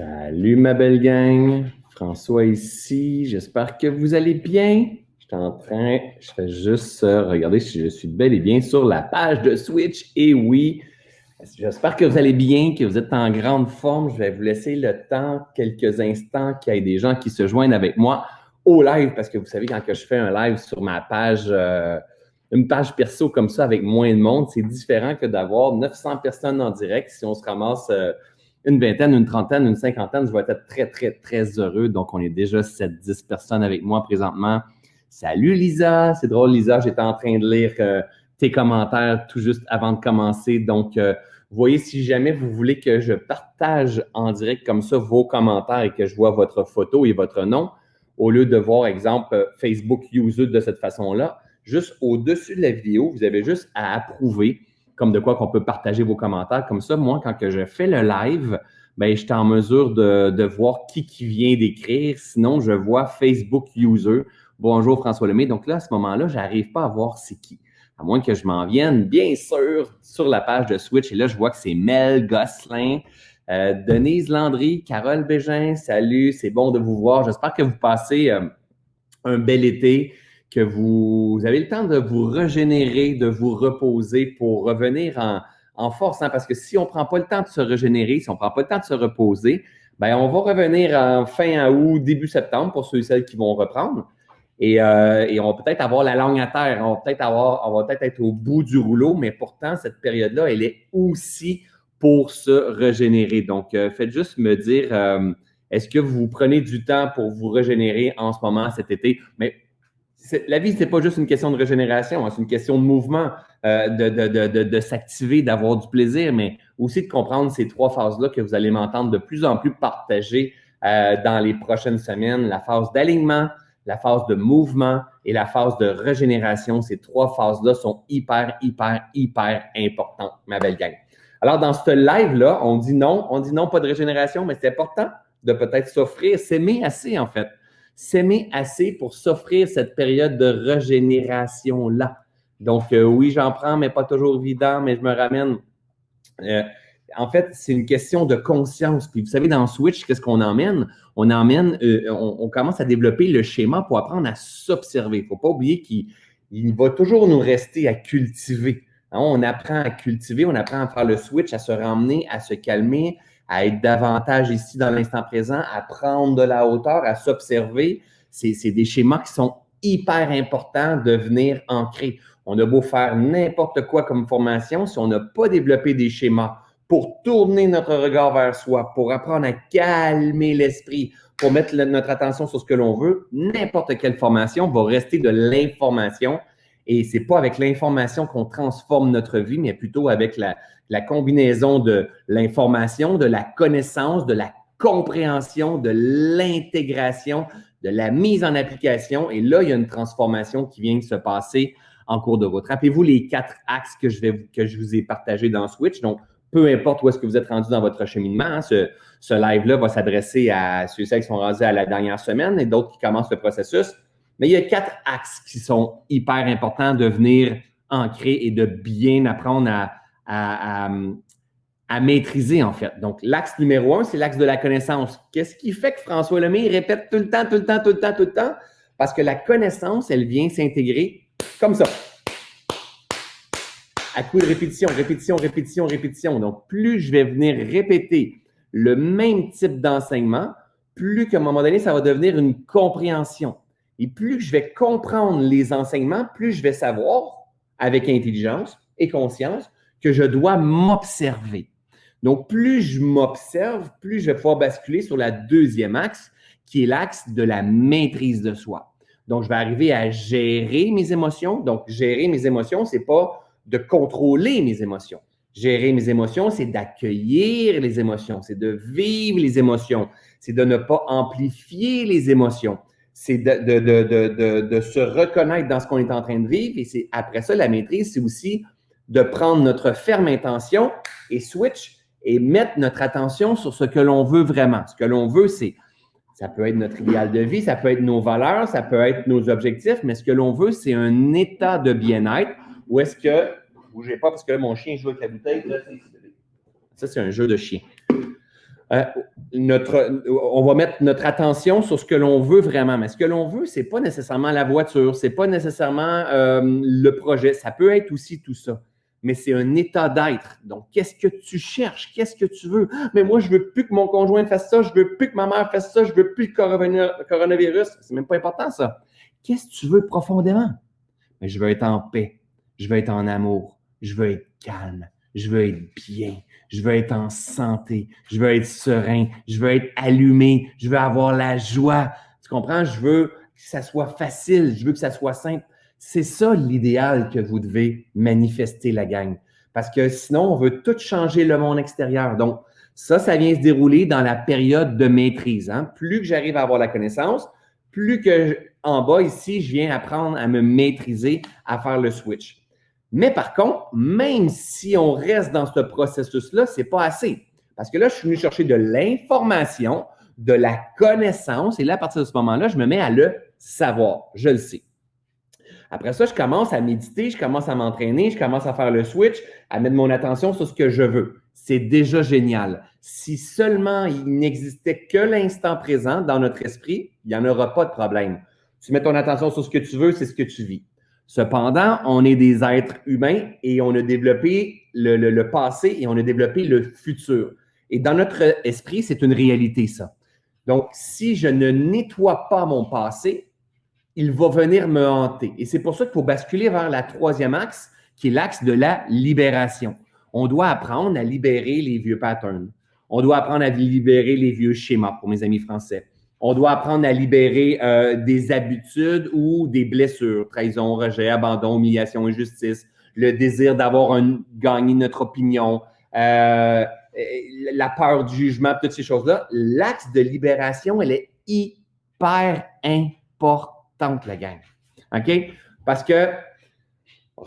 Salut ma belle gang, François ici, j'espère que vous allez bien. Je suis en train, je fais juste euh, regarder si je suis bel et bien sur la page de Switch. Et oui, j'espère que vous allez bien, que vous êtes en grande forme. Je vais vous laisser le temps, quelques instants, qu'il y ait des gens qui se joignent avec moi au live, parce que vous savez, quand je fais un live sur ma page, euh, une page perso comme ça avec moins de monde, c'est différent que d'avoir 900 personnes en direct si on se ramasse... Euh, une vingtaine, une trentaine, une cinquantaine, je vais être très, très, très heureux. Donc, on est déjà 7-10 personnes avec moi présentement. Salut Lisa, c'est drôle Lisa, j'étais en train de lire euh, tes commentaires tout juste avant de commencer. Donc, euh, voyez, si jamais vous voulez que je partage en direct comme ça vos commentaires et que je vois votre photo et votre nom, au lieu de voir, exemple, Facebook User de cette façon-là, juste au-dessus de la vidéo, vous avez juste à approuver comme de quoi qu'on peut partager vos commentaires. Comme ça, moi, quand que je fais le live, ben, je en mesure de, voir qui, qui vient d'écrire. Sinon, je vois Facebook User. Bonjour François Lemay. Donc là, à ce moment-là, je n'arrive pas à voir c'est qui. À moins que je m'en vienne, bien sûr, sur la page de Switch. Et là, je vois que c'est Mel Gosselin, euh, Denise Landry, Carole Bégin. Salut, c'est bon de vous voir. J'espère que vous passez euh, un bel été que vous avez le temps de vous régénérer, de vous reposer pour revenir en, force. Hein, parce que si on ne prend pas le temps de se régénérer, si on ne prend pas le temps de se reposer, ben on va revenir en fin août, début septembre pour ceux et celles qui vont reprendre. Et, euh, et on va peut-être avoir la langue à terre, on va peut-être peut-être être au bout du rouleau, mais pourtant, cette période-là, elle est aussi pour se régénérer. Donc, euh, faites juste me dire, euh, est-ce que vous prenez du temps pour vous régénérer en ce moment, cet été? Mais la vie, ce n'est pas juste une question de régénération, hein, c'est une question de mouvement, euh, de, s'activer, d'avoir du plaisir, mais aussi de comprendre ces trois phases-là que vous allez m'entendre de plus en plus partager euh, dans les prochaines semaines. La phase d'alignement, la phase de mouvement et la phase de régénération. Ces trois phases-là sont hyper, hyper, hyper importantes, ma belle gang. Alors, dans ce live-là, on dit non, on dit non, pas de régénération, mais c'est important de peut-être s'offrir, s'aimer assez, en fait s'aimer assez pour s'offrir cette période de régénération-là. Donc, euh, oui, j'en prends, mais pas toujours évident, mais je me ramène. Euh, en fait, c'est une question de conscience. Puis, vous savez, dans Switch, qu'est-ce qu'on emmène? On emmène, euh, on, commence à développer le schéma pour apprendre à s'observer. Il ne faut pas oublier qu'il va toujours nous rester à cultiver. Hein, on apprend à cultiver, on apprend à faire le switch, à se ramener, à se calmer, à être davantage ici dans l'instant présent, à prendre de la hauteur, à s'observer. C'est des schémas qui sont hyper importants de venir ancrer. On a beau faire n'importe quoi comme formation, si on n'a pas développé des schémas pour tourner notre regard vers soi, pour apprendre à calmer l'esprit, pour mettre notre attention sur ce que l'on veut, n'importe quelle formation va rester de l'information. Et c'est pas avec l'information qu'on transforme notre vie, mais plutôt avec la, combinaison de l'information, de la connaissance, de la compréhension, de l'intégration, de la mise en application. Et là, il y a une transformation qui vient de se passer en cours de route. Rappelez-vous les quatre axes que je, vais, que je vous ai partagés dans Switch. Donc, peu importe où est-ce que vous êtes rendu dans votre cheminement, hein, ce, ce live-là va s'adresser à ceux qui sont rendus à la dernière semaine et d'autres qui commencent le processus. Mais il y a quatre axes qui sont hyper importants de venir ancrer et de bien apprendre à, maîtriser, en fait. Donc, l'axe numéro un, c'est l'axe de la connaissance. Qu'est-ce qui fait que François Lemay répète tout le temps, tout le temps, tout le temps, tout le temps? Parce que la connaissance, elle vient s'intégrer comme ça. À coup de répétition, répétition, répétition, répétition. Donc, plus je vais venir répéter le même type d'enseignement, plus qu'à un moment donné, ça va devenir une compréhension. Et plus je vais comprendre les enseignements, plus je vais savoir, avec intelligence et conscience, que je dois m'observer. Donc, plus je m'observe, plus je vais pouvoir basculer sur la deuxième axe, qui est l'axe de la maîtrise de soi. Donc, je vais arriver à gérer mes émotions. Donc, gérer mes émotions, ce n'est pas de contrôler mes émotions. Gérer mes émotions, c'est d'accueillir les émotions, c'est de vivre les émotions, c'est de ne pas amplifier les émotions, c'est de, se reconnaître dans ce qu'on est en train de vivre. Et c'est après ça, la maîtrise, c'est aussi de prendre notre ferme intention et switch et mettre notre attention sur ce que l'on veut vraiment. Ce que l'on veut, c'est, ça peut être notre idéal de vie, ça peut être nos valeurs, ça peut être nos objectifs, mais ce que l'on veut, c'est un état de bien-être où est-ce que, bougez pas parce que mon chien joue avec la bouteille, ça c'est un jeu de chien. Euh, on va mettre notre attention sur ce que l'on veut vraiment. Mais ce que l'on veut, c'est pas nécessairement la voiture, c'est pas nécessairement euh, le projet. Ça peut être aussi tout ça. Mais c'est un état d'être. Donc, qu'est-ce que tu cherches? Qu'est-ce que tu veux? Mais moi, je veux plus que mon conjoint fasse ça, je veux plus que ma mère fasse ça, je veux plus le coronavirus. C'est même pas important, ça. Qu'est-ce que tu veux profondément? Mais je veux être en paix. Je veux être en amour. Je veux être calme. Je veux être bien je veux être en santé, je veux être serein, je veux être allumé, je veux avoir la joie. Tu comprends? Je veux que ça soit facile, je veux que ça soit simple. C'est ça l'idéal que vous devez manifester, la gang. Parce que sinon, on veut tout changer le monde extérieur. Donc, ça, ça vient se dérouler dans la période de maîtrise. Hein? Plus que j'arrive à avoir la connaissance, plus que en bas ici, je viens apprendre à me maîtriser, à faire le switch. Mais par contre, même si on reste dans ce processus-là, ce n'est pas assez. Parce que là, je suis venu chercher de l'information, de la connaissance, et là, à partir de ce moment-là, je me mets à le savoir. Je le sais. Après ça, je commence à méditer, je commence à m'entraîner, je commence à faire le switch, à mettre mon attention sur ce que je veux. C'est déjà génial. Si seulement il n'existait que l'instant présent dans notre esprit, il n'y en aura pas de problème. Tu mets ton attention sur ce que tu veux, c'est ce que tu vis. Cependant, on est des êtres humains et on a développé le, passé et on a développé le futur. Et dans notre esprit, c'est une réalité, ça. Donc, si je ne nettoie pas mon passé, il va venir me hanter. Et c'est pour ça qu'il faut basculer vers la troisième axe, qui est l'axe de la libération. On doit apprendre à libérer les vieux patterns. On doit apprendre à libérer les vieux schémas, pour mes amis français. On doit apprendre à libérer euh, des habitudes ou des blessures, trahison, rejet, abandon, humiliation, injustice, le désir d'avoir gagné notre opinion, euh, la peur du jugement, toutes ces choses-là. L'axe de libération, elle est hyper importante, la gang. OK? Parce que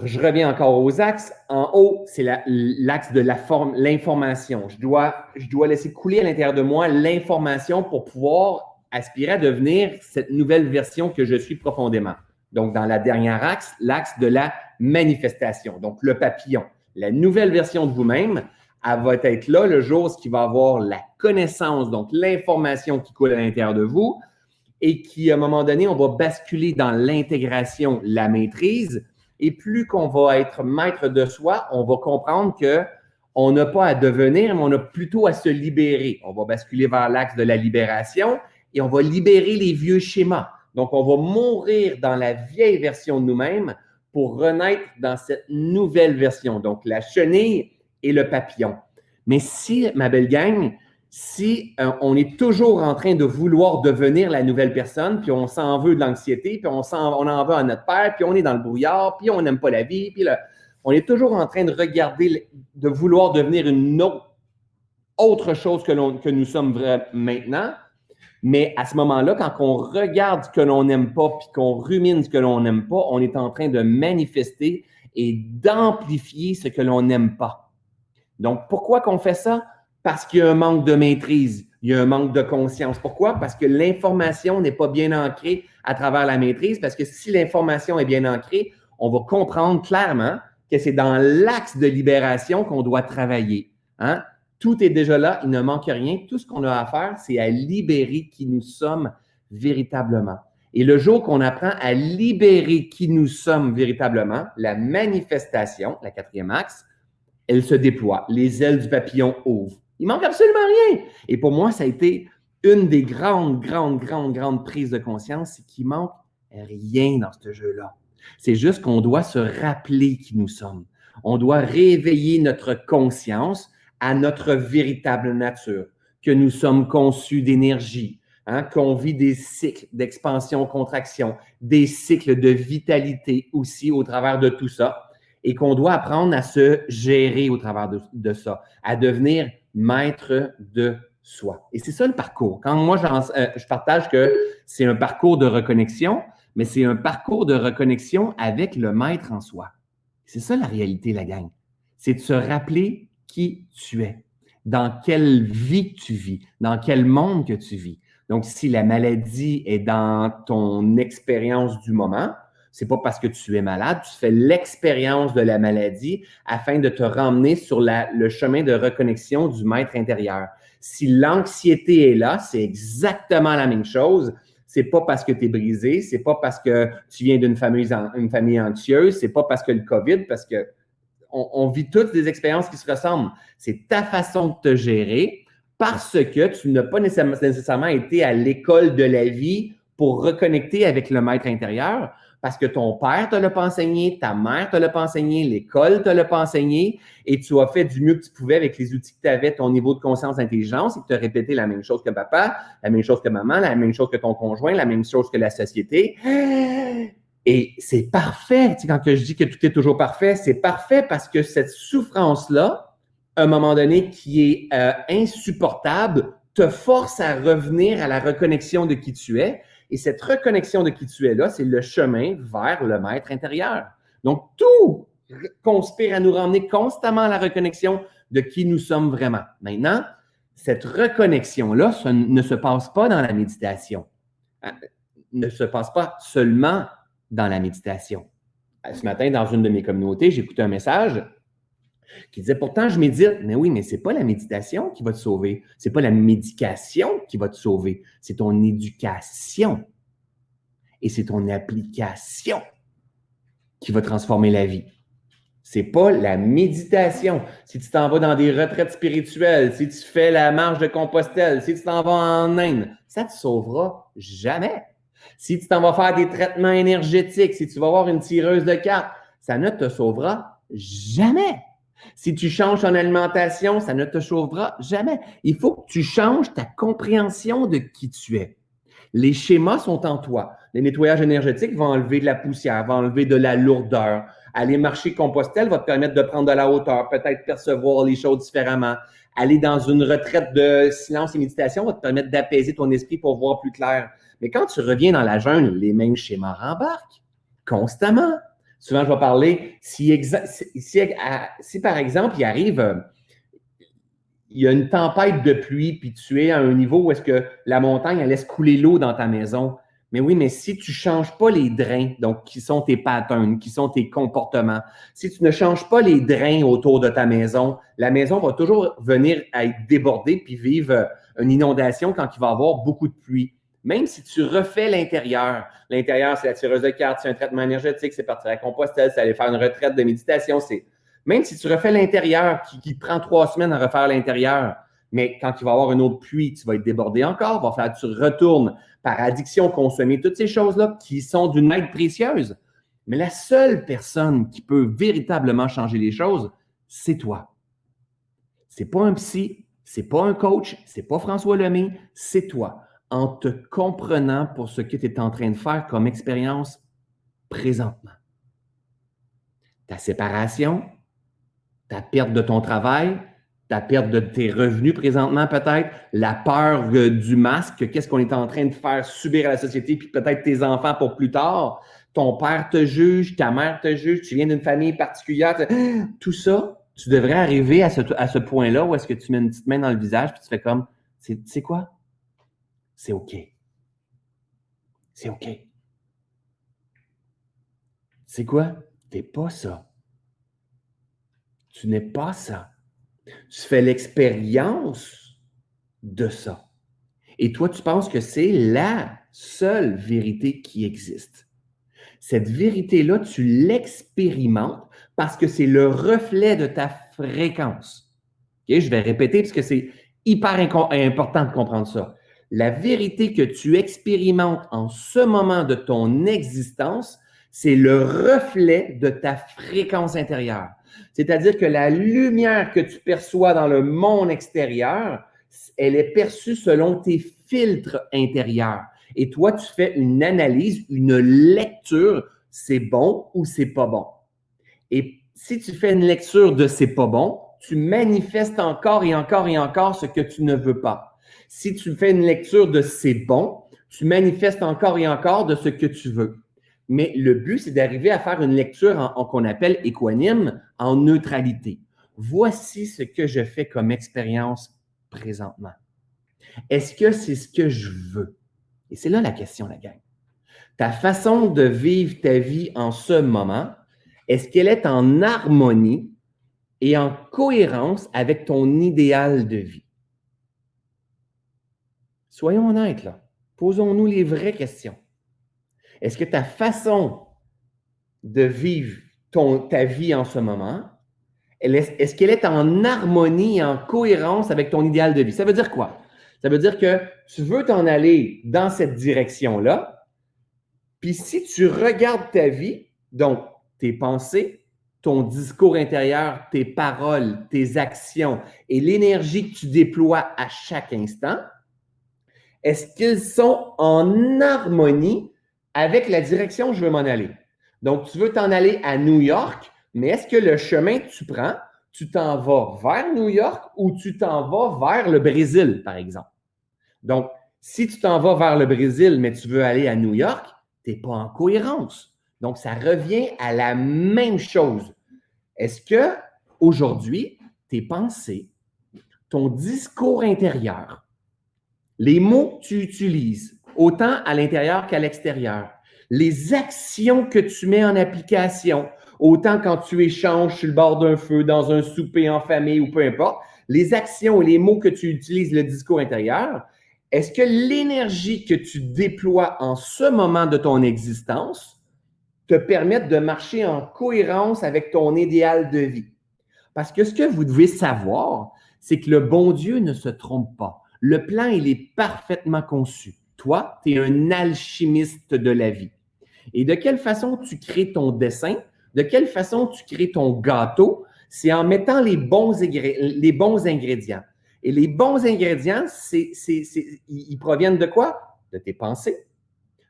je reviens encore aux axes. En haut, c'est l'axe de l'information. Je dois, je dois laisser couler à l'intérieur de moi l'information pour pouvoir aspirer à devenir cette nouvelle version que je suis profondément. Donc, dans la dernière axe, l'axe de la manifestation, donc le papillon. La nouvelle version de vous-même, elle va être là le jour où il va avoir la connaissance, donc l'information qui coule à l'intérieur de vous et qui, à un moment donné, on va basculer dans l'intégration, la maîtrise. Et plus qu'on va être maître de soi, on va comprendre que on n'a pas à devenir, mais on a plutôt à se libérer. On va basculer vers l'axe de la libération et on va libérer les vieux schémas. Donc, on va mourir dans la vieille version de nous-mêmes pour renaître dans cette nouvelle version. Donc, la chenille et le papillon. Mais si, ma belle gang, si euh, on est toujours en train de vouloir devenir la nouvelle personne, puis on s'en veut de l'anxiété, puis on, on en veut à notre père, puis on est dans le brouillard, puis on n'aime pas la vie, puis on est toujours en train de regarder, de vouloir devenir une autre, chose que, que nous sommes maintenant, mais à ce moment-là, quand on regarde ce que l'on n'aime pas, puis qu'on rumine ce que l'on n'aime pas, on est en train de manifester et d'amplifier ce que l'on n'aime pas. Donc, pourquoi qu'on fait ça? Parce qu'il y a un manque de maîtrise, il y a un manque de conscience. Pourquoi? Parce que l'information n'est pas bien ancrée à travers la maîtrise, parce que si l'information est bien ancrée, on va comprendre clairement que c'est dans l'axe de libération qu'on doit travailler. Hein? Tout est déjà là, il ne manque rien. Tout ce qu'on a à faire, c'est à libérer qui nous sommes véritablement. Et le jour qu'on apprend à libérer qui nous sommes véritablement, la manifestation, la quatrième axe, elle se déploie. Les ailes du papillon ouvrent. Il manque absolument rien. Et pour moi, ça a été une des grandes, grandes, grandes, grandes prises de conscience, c'est qu'il manque rien dans ce jeu-là. C'est juste qu'on doit se rappeler qui nous sommes. On doit réveiller notre conscience à notre véritable nature, que nous sommes conçus d'énergie, hein, qu'on vit des cycles d'expansion-contraction, des cycles de vitalité aussi au travers de tout ça, et qu'on doit apprendre à se gérer au travers de, ça, à devenir maître de soi. Et c'est ça le parcours. Quand moi, euh, je partage que c'est un parcours de reconnexion, mais c'est un parcours de reconnexion avec le maître en soi. C'est ça la réalité, la gang. C'est de se rappeler qui tu es, dans quelle vie tu vis, dans quel monde que tu vis. Donc, si la maladie est dans ton expérience du moment, C'est pas parce que tu es malade, tu fais l'expérience de la maladie afin de te ramener sur le chemin de reconnexion du maître intérieur. Si l'anxiété est là, c'est exactement la même chose. C'est pas parce que tu es brisé, c'est pas parce que tu viens d'une famille, une famille anxieuse, c'est pas parce que le COVID, parce que on, vit toutes des expériences qui se ressemblent. C'est ta façon de te gérer parce que tu n'as pas nécessairement été à l'école de la vie pour reconnecter avec le maître intérieur parce que ton père te l'a pas enseigné, ta mère te l'a pas enseigné, l'école te l'a pas enseigné, et tu as fait du mieux que tu pouvais avec les outils que tu avais, ton niveau de conscience, d'intelligence, et tu as répété la même chose que papa, la même chose que maman, la même chose que ton conjoint, la même chose que la société. Et c'est parfait. Tu quand je dis que tout est toujours parfait, c'est parfait parce que cette souffrance-là, à un moment donné, qui est euh, insupportable, te force à revenir à la reconnexion de qui tu es et cette reconnexion de qui tu es là, c'est le chemin vers le maître intérieur. Donc, tout conspire à nous ramener constamment à la reconnexion de qui nous sommes vraiment. Maintenant, cette reconnexion-là ne se passe pas dans la méditation, euh, ne se passe pas seulement dans la méditation. Euh, ce matin, dans une de mes communautés, j'ai écouté un message qui disait pourtant je médite. Mais oui, mais ce n'est pas la méditation qui va te sauver. Ce n'est pas la médication qui va te sauver. C'est ton éducation. Et c'est ton application qui va transformer la vie. C'est pas la méditation. Si tu t'en vas dans des retraites spirituelles, si tu fais la marche de Compostelle, si tu t'en vas en Inde, ça ne te sauvera jamais. Si tu t'en vas faire des traitements énergétiques, si tu vas avoir une tireuse de cartes, ça ne te sauvera jamais. Si tu changes ton alimentation, ça ne te sauvera jamais. Il faut que tu changes ta compréhension de qui tu es. Les schémas sont en toi. Les nettoyages énergétiques vont enlever de la poussière, vont enlever de la lourdeur. Aller marcher Compostelle va te permettre de prendre de la hauteur, peut-être percevoir les choses différemment. Aller dans une retraite de silence et méditation va te permettre d'apaiser ton esprit pour voir plus clair. Mais quand tu reviens dans la jungle, les mêmes schémas rembarquent constamment. Souvent, je vais parler, si, par exemple, il arrive, euh, il y a une tempête de pluie, puis tu es à un niveau où est-ce que la montagne, elle laisse couler l'eau dans ta maison. Mais oui, mais si tu ne changes pas les drains, donc qui sont tes patterns, qui sont tes comportements, si tu ne changes pas les drains autour de ta maison, la maison va toujours venir à être débordée puis vivre euh, une inondation quand il va y avoir beaucoup de pluie. Même si tu refais l'intérieur, l'intérieur, c'est la tireuse de cartes, c'est un traitement énergétique, c'est partir à Compostelle, c'est aller faire une retraite de méditation, c'est même si tu refais l'intérieur, qui, prend trois semaines à refaire l'intérieur, mais quand il va avoir une autre pluie, tu vas être débordé encore, va falloir que tu retournes par addiction, consommer toutes ces choses-là qui sont d'une aide précieuse. Mais la seule personne qui peut véritablement changer les choses, c'est toi. C'est pas un psy, c'est pas un coach, c'est pas François Lemay, c'est toi en te comprenant pour ce que tu es en train de faire comme expérience présentement. Ta séparation, ta perte de ton travail, ta perte de tes revenus présentement peut-être, la peur du masque, qu'est-ce qu'on est en train de faire subir à la société, puis peut-être tes enfants pour plus tard, ton père te juge, ta mère te juge, tu viens d'une famille particulière, tout ça, tu devrais arriver à ce, à ce point-là où est-ce que tu mets une petite main dans le visage, puis tu fais comme, c'est quoi? C'est OK. C'est OK. C'est quoi? Tu n'es pas ça. Tu n'es pas ça. Tu fais l'expérience de ça. Et toi, tu penses que c'est la seule vérité qui existe. Cette vérité-là, tu l'expérimentes parce que c'est le reflet de ta fréquence. Je vais répéter parce que c'est hyper important de comprendre ça la vérité que tu expérimentes en ce moment de ton existence, c'est le reflet de ta fréquence intérieure. C'est-à-dire que la lumière que tu perçois dans le monde extérieur, elle est perçue selon tes filtres intérieurs. Et toi, tu fais une analyse, une lecture, c'est bon ou c'est pas bon. Et si tu fais une lecture de c'est pas bon, tu manifestes encore et encore et encore ce que tu ne veux pas. Si tu fais une lecture de c'est bon, tu manifestes encore et encore de ce que tu veux. Mais le but, c'est d'arriver à faire une lecture en, qu'on appelle équanime, en neutralité. Voici ce que je fais comme expérience présentement. Est-ce que c'est ce que je veux? Et c'est là la question, la gang. ta façon de vivre ta vie en ce moment, est-ce qu'elle est en harmonie et en cohérence avec ton idéal de vie? Soyons honnêtes là. Posons-nous les vraies questions. Est-ce que ta façon de vivre ta vie en ce moment, est-ce qu'elle est en harmonie en cohérence avec ton idéal de vie? Ça veut dire quoi? Ça veut dire que tu veux t'en aller dans cette direction-là, puis si tu regardes ta vie, donc tes pensées, ton discours intérieur, tes paroles, tes actions et l'énergie que tu déploies à chaque instant, est-ce qu'ils sont en harmonie avec la direction où je veux m'en aller? Donc, tu veux t'en aller à New York, mais est-ce que le chemin que tu prends, tu t'en vas vers New York ou tu t'en vas vers le Brésil, par exemple? Donc, si tu t'en vas vers le Brésil, mais tu veux aller à New York, tu n'es pas en cohérence. Donc, ça revient à la même chose. Est-ce que aujourd'hui, tes pensées, ton discours intérieur, les mots que tu utilises, autant à l'intérieur qu'à l'extérieur, les actions que tu mets en application, autant quand tu échanges sur le bord d'un feu, dans un souper en famille ou peu importe, les actions et les mots que tu utilises, le discours intérieur, est-ce que l'énergie que tu déploies en ce moment de ton existence te permet de marcher en cohérence avec ton idéal de vie? Parce que ce que vous devez savoir, c'est que le bon Dieu ne se trompe pas. Le plan, il est parfaitement conçu. Toi, tu es un alchimiste de la vie. Et de quelle façon tu crées ton dessin? De quelle façon tu crées ton gâteau? C'est en mettant les bons, ingrédients. Et les bons ingrédients, ils proviennent de quoi? De tes pensées,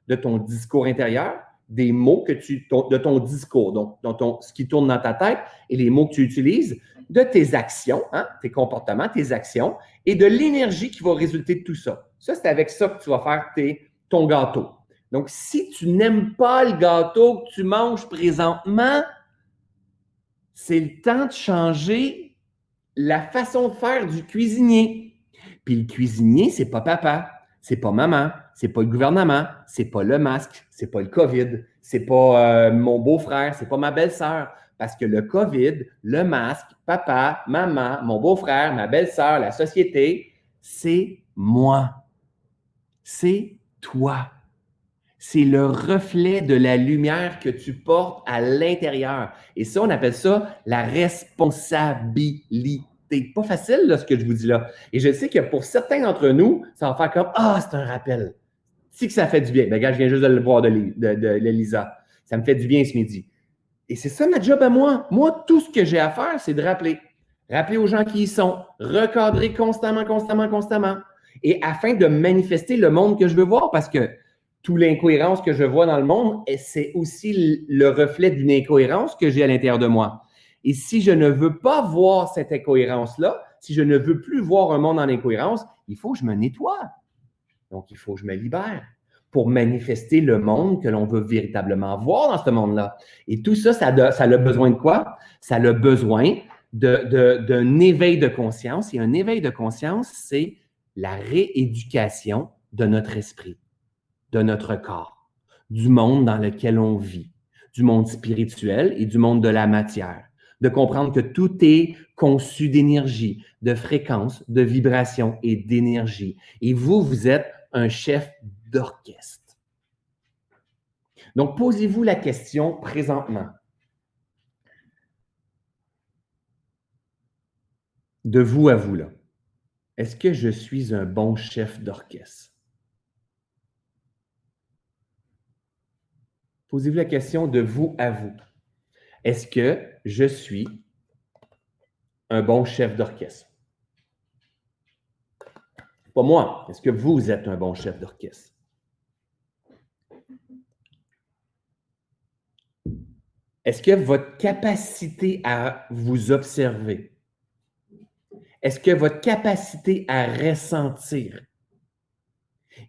de ton discours intérieur, des mots que tu, de ton discours, donc ton, ce qui tourne dans ta tête et les mots que tu utilises, de tes actions, hein, tes comportements, tes actions, et de l'énergie qui va résulter de tout ça. Ça, c'est avec ça que tu vas faire ton gâteau. Donc, si tu n'aimes pas le gâteau que tu manges présentement, c'est le temps de changer la façon de faire du cuisinier. Puis le cuisinier, c'est pas papa, c'est pas maman, c'est pas le gouvernement, c'est pas le masque, c'est pas le COVID, c'est pas euh, mon beau-frère, c'est pas ma belle-sœur. Parce que le COVID, le masque, papa, maman, mon beau-frère, ma belle-sœur, la société, c'est moi. C'est toi c'est le reflet de la lumière que tu portes à l'intérieur. Et ça, on appelle ça la responsabilité. Pas facile, ce que je vous dis là. Et je sais que pour certains d'entre nous, ça va faire comme Ah, c'est un rappel. Si que ça fait du bien. Ben, gars, je viens juste de le voir de, de, Ça me fait du bien ce midi. Et c'est ça ma job à moi. Moi, tout ce que j'ai à faire, c'est de rappeler. Rappeler aux gens qui y sont. Recadrer constamment, constamment, constamment. Et afin de manifester le monde que je veux voir. Parce que toute l'incohérence que je vois dans le monde, c'est aussi le reflet d'une incohérence que j'ai à l'intérieur de moi. Et si je ne veux pas voir cette incohérence-là, si je ne veux plus voir un monde en incohérence, il faut que je me nettoie. Donc, il faut que je me libère pour manifester le monde que l'on veut véritablement voir dans ce monde-là. Et tout ça, ça a, besoin de quoi? Ça a besoin d'un éveil de conscience. Et un éveil de conscience, c'est la rééducation de notre esprit de notre corps, du monde dans lequel on vit, du monde spirituel et du monde de la matière. De comprendre que tout est conçu d'énergie, de fréquence, de vibration et d'énergie. Et vous, vous êtes un chef d'orchestre. Donc, posez-vous la question présentement. De vous à vous, là. Est-ce que je suis un bon chef d'orchestre? Posez-vous la question de vous à vous. Est-ce que je suis un bon chef d'orchestre? Pas moi. Est-ce que vous êtes un bon chef d'orchestre? Est-ce que votre capacité à vous observer, est-ce que votre capacité à ressentir,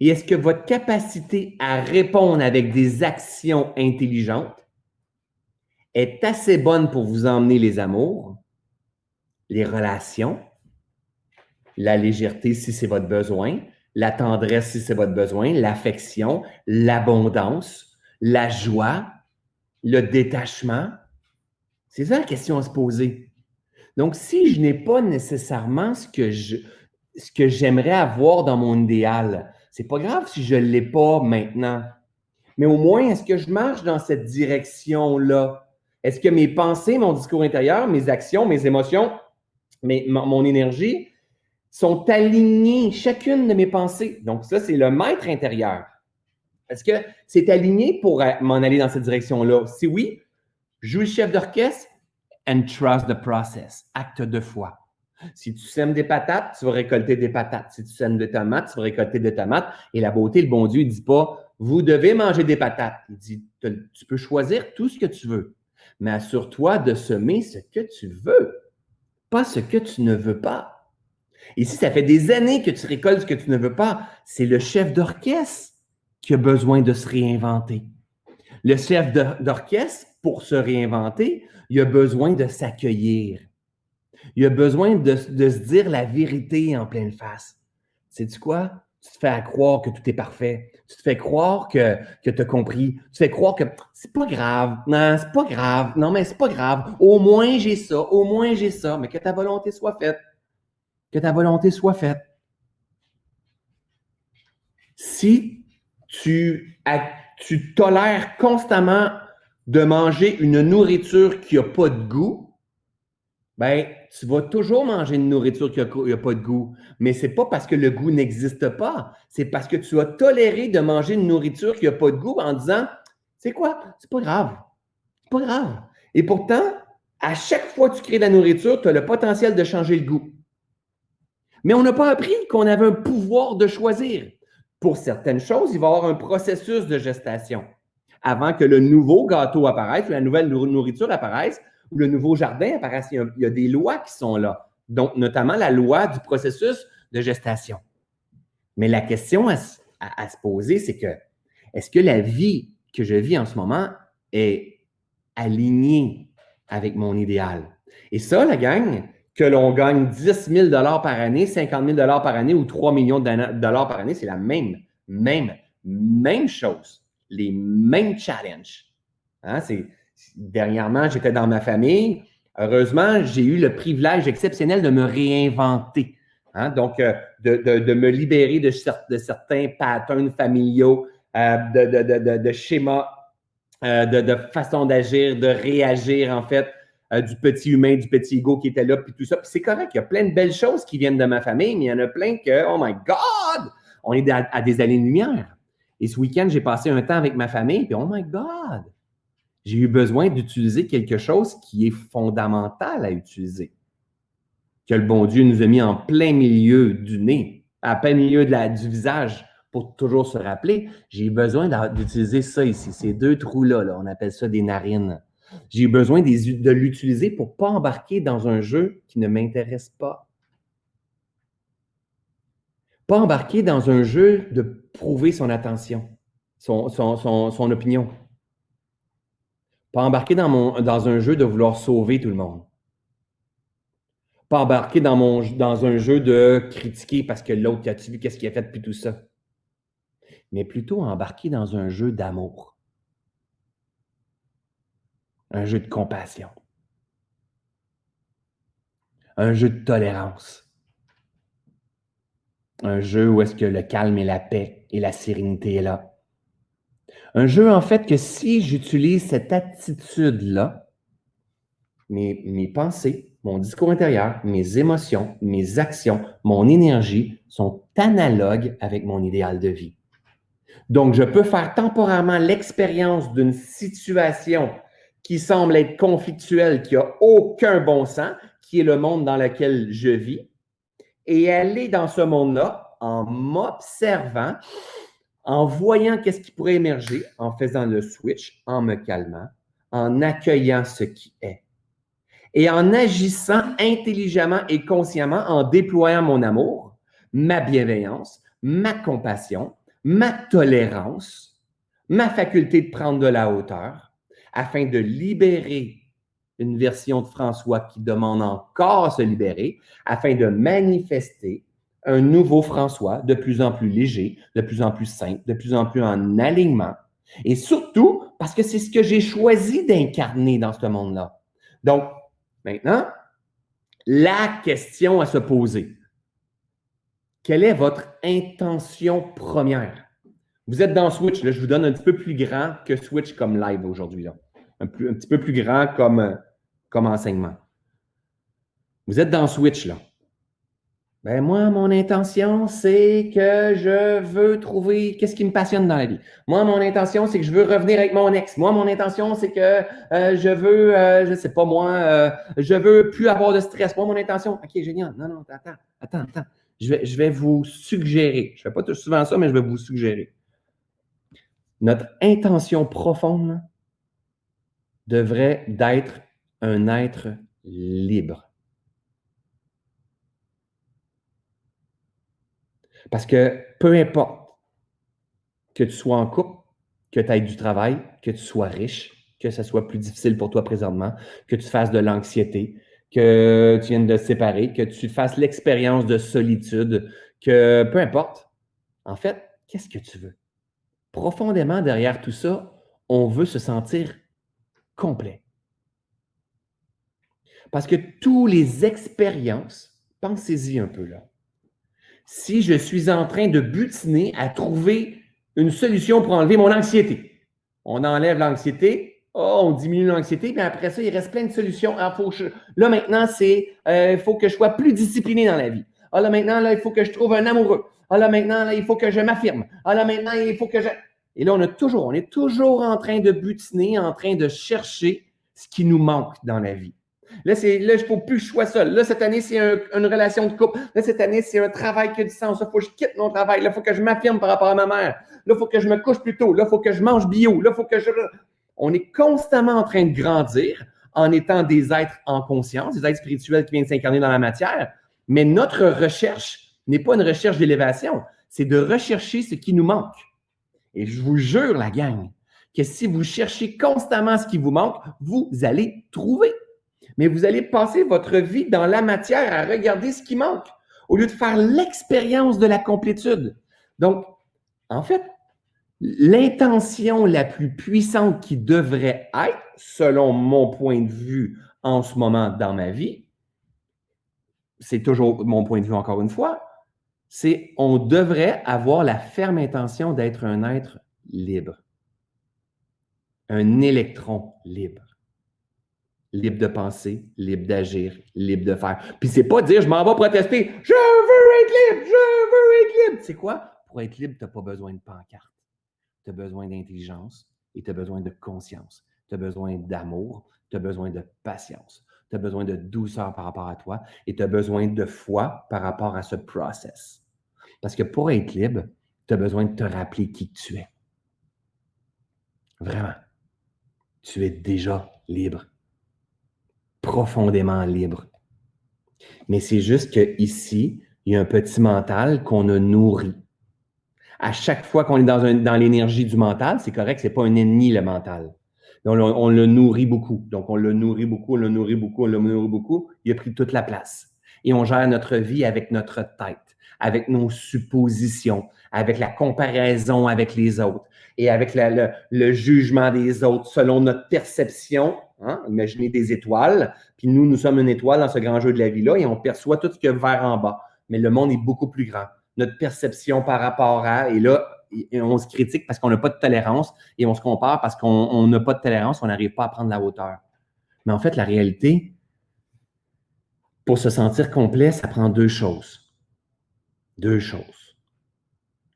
et est-ce que votre capacité à répondre avec des actions intelligentes est assez bonne pour vous emmener les amours, les relations, la légèreté si c'est votre besoin, la tendresse si c'est votre besoin, l'affection, l'abondance, la joie, le détachement. C'est ça la question à se poser. Donc, si je n'ai pas nécessairement ce que j'aimerais avoir dans mon idéal, c'est pas grave si je ne l'ai pas maintenant. Mais au moins, est-ce que je marche dans cette direction-là? Est-ce que mes pensées, mon discours intérieur, mes actions, mes émotions, mon énergie sont alignées, chacune de mes pensées? Donc, ça, c'est le maître intérieur. Est-ce que c'est aligné pour m'en aller dans cette direction-là? Si oui, joue le chef d'orchestre and trust the process. Acte de foi. Si tu sèmes des patates, tu vas récolter des patates. Si tu sèmes des tomates, tu vas récolter des tomates. Et la beauté, le bon Dieu, il ne dit pas, vous devez manger des patates. Il dit, tu peux choisir tout ce que tu veux, mais assure-toi de semer ce que tu veux, pas ce que tu ne veux pas. Et si ça fait des années que tu récoltes ce que tu ne veux pas, c'est le chef d'orchestre qui a besoin de se réinventer. Le chef d'orchestre, pour se réinventer, il a besoin de s'accueillir. Il a besoin de, se dire la vérité en pleine face. Sais-tu quoi? Tu te fais croire que tout est parfait. Tu te fais croire que, que tu as compris. Tu te fais croire que c'est pas grave. Non, c'est pas grave. Non, mais c'est pas grave. Au moins j'ai ça. Au moins j'ai ça. Mais que ta volonté soit faite. Que ta volonté soit faite. Si tu, tu tolères constamment de manger une nourriture qui n'a pas de goût, ben, tu vas toujours manger une nourriture qui n'a pas de goût. Mais ce n'est pas parce que le goût n'existe pas. C'est parce que tu as toléré de manger une nourriture qui n'a pas de goût en disant C'est quoi? C'est pas grave. C'est pas grave. Et pourtant, à chaque fois que tu crées de la nourriture, tu as le potentiel de changer le goût. Mais on n'a pas appris qu'on avait un pouvoir de choisir. Pour certaines choses, il va y avoir un processus de gestation. Avant que le nouveau gâteau apparaisse, ou la nouvelle nourriture apparaisse, ou le nouveau jardin apparaisse, il y, a, des lois qui sont là, donc notamment la loi du processus de gestation. Mais la question à, se poser, c'est que est-ce que la vie que je vis en ce moment est alignée avec mon idéal? Et ça, la gang, que l'on gagne 10 000 par année, 50 000 par année ou 3 millions de dollars par année, c'est la même, même, même chose. Les mêmes challenges. Hein? Dernièrement, j'étais dans ma famille. Heureusement, j'ai eu le privilège exceptionnel de me réinventer. Hein. Donc, euh, de, me libérer de, certains patterns familiaux, euh, de, schémas, euh, de, façon d'agir, de réagir, en fait, du petit humain, du petit ego qui était là, puis tout ça. Puis c'est correct, il y a plein de belles choses qui viennent de ma famille, mais il y en a plein que, oh my God, on est à, à des années-lumière. Et ce week-end, j'ai passé un temps avec ma famille, puis oh my God, j'ai eu besoin d'utiliser quelque chose qui est fondamental à utiliser, que le bon Dieu nous a mis en plein milieu du nez, à plein milieu de la, du visage, pour toujours se rappeler. J'ai eu besoin d'utiliser ça ici, ces deux trous-là, là, on appelle ça des narines. J'ai besoin de l'utiliser pour ne pas embarquer dans un jeu qui ne m'intéresse pas. Pas embarquer dans un jeu de prouver son attention, son, opinion. Pas embarquer dans, un jeu de vouloir sauver tout le monde. Pas embarquer dans, un jeu de critiquer parce que l'autre, as-tu vu qu'est-ce qu'il a fait depuis tout ça? Mais plutôt embarquer dans un jeu d'amour. Un jeu de compassion. Un jeu de tolérance. Un jeu où est-ce que le calme et la paix et la sérénité est là. Un jeu, en fait, que si j'utilise cette attitude-là, mes, mes pensées, mon discours intérieur, mes émotions, mes actions, mon énergie sont analogues avec mon idéal de vie. Donc, je peux faire temporairement l'expérience d'une situation qui semble être conflictuelle, qui n'a aucun bon sens, qui est le monde dans lequel je vis, et aller dans ce monde-là en m'observant en voyant qu'est-ce qui pourrait émerger, en faisant le switch, en me calmant, en accueillant ce qui est. Et en agissant intelligemment et consciemment, en déployant mon amour, ma bienveillance, ma compassion, ma tolérance, ma faculté de prendre de la hauteur, afin de libérer une version de François qui demande encore à se libérer, afin de manifester un nouveau François, de plus en plus léger, de plus en plus simple, de plus en plus en alignement. Et surtout, parce que c'est ce que j'ai choisi d'incarner dans ce monde-là. Donc, maintenant, la question à se poser. Quelle est votre intention première? Vous êtes dans Switch, là, je vous donne un petit peu plus grand que Switch comme live aujourd'hui. Un, petit peu plus grand comme, comme enseignement. Vous êtes dans Switch, là. Ben moi, mon intention, c'est que je veux trouver qu'est-ce qui me passionne dans la vie. Moi, mon intention, c'est que je veux revenir avec mon ex. Moi, mon intention, c'est que euh, je veux, euh, je sais pas moi, euh, je veux plus avoir de stress. Moi, mon intention, ok, génial. Non, non, attends, attends, attends. Je vais, je vais vous suggérer. Je fais pas tout souvent ça, mais je vais vous suggérer. Notre intention profonde devrait d'être un être libre. Parce que peu importe que tu sois en couple, que tu aies du travail, que tu sois riche, que ce soit plus difficile pour toi présentement, que tu fasses de l'anxiété, que tu viennes de te séparer, que tu fasses l'expérience de solitude, que peu importe, en fait, qu'est-ce que tu veux? Profondément derrière tout ça, on veut se sentir complet. Parce que toutes les expériences, pensez-y un peu là, si je suis en train de butiner à trouver une solution pour enlever mon anxiété. On enlève l'anxiété, oh, on diminue l'anxiété, puis après ça, il reste plein de solutions. Faut Là, maintenant, c'est euh, il faut que je sois plus discipliné dans la vie. Ah, là, maintenant, là, il faut que je trouve un amoureux. Ah, là, maintenant, là, il faut que je m'affirme. Ah, là, maintenant, il faut que je. Et là, on a toujours, on est toujours en train de butiner, en train de chercher ce qui nous manque dans la vie. Là, c'est, là, ne faut plus que je sois seul. Là, cette année, c'est une relation de couple. Là, cette année, c'est un travail qui a du sens. Là, il faut que je quitte mon travail. Là, il faut que je m'affirme par rapport à ma mère. Là, il faut que je me couche plus tôt. Là, il faut que je mange bio. Là, il faut que je. On est constamment en train de grandir en étant des êtres en conscience, des êtres spirituels qui viennent s'incarner dans la matière. Mais notre recherche n'est pas une recherche d'élévation. C'est de rechercher ce qui nous manque. Et je vous jure, la gang, que si vous cherchez constamment ce qui vous manque, vous allez trouver mais vous allez passer votre vie dans la matière à regarder ce qui manque au lieu de faire l'expérience de la complétude. Donc, en fait, l'intention la plus puissante qui devrait être, selon mon point de vue en ce moment dans ma vie, c'est toujours mon point de vue encore une fois, c'est on devrait avoir la ferme intention d'être un être libre, un électron libre libre de penser, libre d'agir, libre de faire. Puis c'est pas dire je m'en vais protester, je veux être libre, je veux être libre. C'est quoi? Pour être libre, tu n'as pas besoin de pancarte. Tu as besoin d'intelligence et tu as besoin de conscience. Tu as besoin d'amour, tu as besoin de patience. Tu as besoin de douceur par rapport à toi et tu as besoin de foi par rapport à ce process. Parce que pour être libre, tu as besoin de te rappeler qui tu es. Vraiment. Tu es déjà libre profondément libre. Mais c'est juste qu'ici, il y a un petit mental qu'on a nourri. À chaque fois qu'on est dans, dans l'énergie du mental, c'est correct, c'est pas un ennemi, le mental. On, on, le nourrit beaucoup. Donc, on le nourrit beaucoup, on le nourrit beaucoup, on le nourrit beaucoup. Il a pris toute la place. Et on gère notre vie avec notre tête, avec nos suppositions, avec la comparaison avec les autres et avec le, jugement des autres selon notre perception Hein? Imaginez des étoiles, puis nous, nous sommes une étoile dans ce grand jeu de la vie-là et on perçoit tout ce qu'il y a vers en bas. Mais le monde est beaucoup plus grand. Notre perception par rapport à, et là, on se critique parce qu'on n'a pas de tolérance et on se compare parce qu'on n'a pas de tolérance, on n'arrive pas à prendre la hauteur. Mais en fait, la réalité, pour se sentir complet, ça prend deux choses. Deux choses.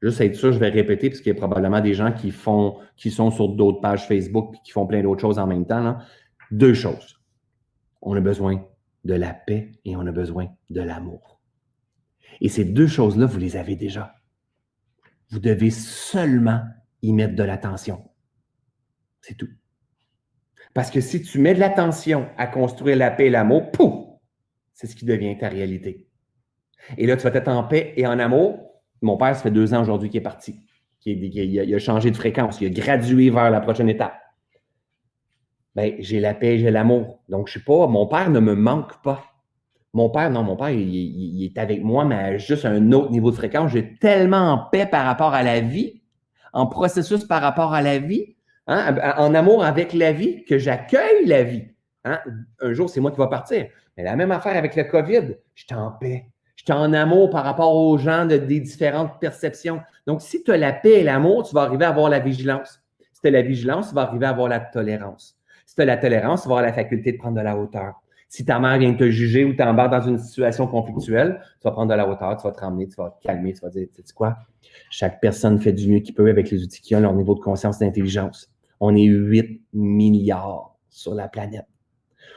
Juste être sûr, je vais répéter, parce qu'il y a probablement des gens qui font, qui sont sur d'autres pages Facebook et qui font plein d'autres choses en même temps. Deux choses. On a besoin de la paix et on a besoin de l'amour. Et ces deux choses-là, vous les avez déjà. Vous devez seulement y mettre de l'attention. C'est tout. Parce que si tu mets de l'attention à construire la paix et l'amour, pouf, c'est ce qui devient ta réalité. Et là, tu vas être en paix et en amour. Mon père, ça fait deux ans aujourd'hui qu'il est parti. Il a changé de fréquence. Il a gradué vers la prochaine étape ben, j'ai la paix, j'ai l'amour. Donc, je ne sais pas, mon père ne me manque pas. Mon père, non, mon père, il, est avec moi, mais à juste un autre niveau de fréquence. J'ai tellement en paix par rapport à la vie, en processus par rapport à la vie, hein, en amour avec la vie, que j'accueille la vie. Hein. Un jour, c'est moi qui vais partir. Mais la même affaire avec le COVID, je suis en paix. Je suis en amour par rapport aux gens de, des différentes perceptions. Donc, si tu as la paix et l'amour, tu vas arriver à avoir la vigilance. Si tu as la vigilance, tu vas arriver à avoir la tolérance. Si tu as la tolérance, tu vas avoir la faculté de prendre de la hauteur. Si ta mère vient te juger ou t'embarques dans une situation conflictuelle, tu vas prendre de la hauteur, tu vas te ramener, tu vas te calmer, tu vas dire, tu sais quoi? Chaque personne fait du mieux qu'il peut avec les outils qui ont, leur niveau de conscience d'intelligence. On est 8 milliards sur la planète.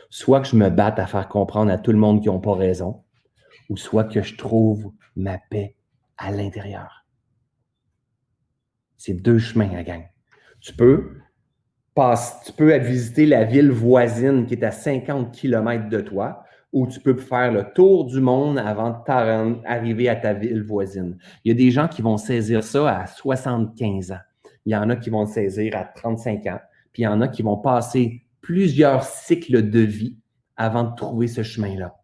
Soit que je me batte à faire comprendre à tout le monde qu'ils n'ont pas raison, ou soit que je trouve ma paix à l'intérieur. C'est deux chemins à gang. Tu peux tu peux visiter la ville voisine qui est à 50 km de toi, ou tu peux faire le tour du monde avant d'arriver à ta ville voisine. Il y a des gens qui vont saisir ça à 75 ans. Il y en a qui vont le saisir à 35 ans. Puis il y en a qui vont passer plusieurs cycles de vie avant de trouver ce chemin-là,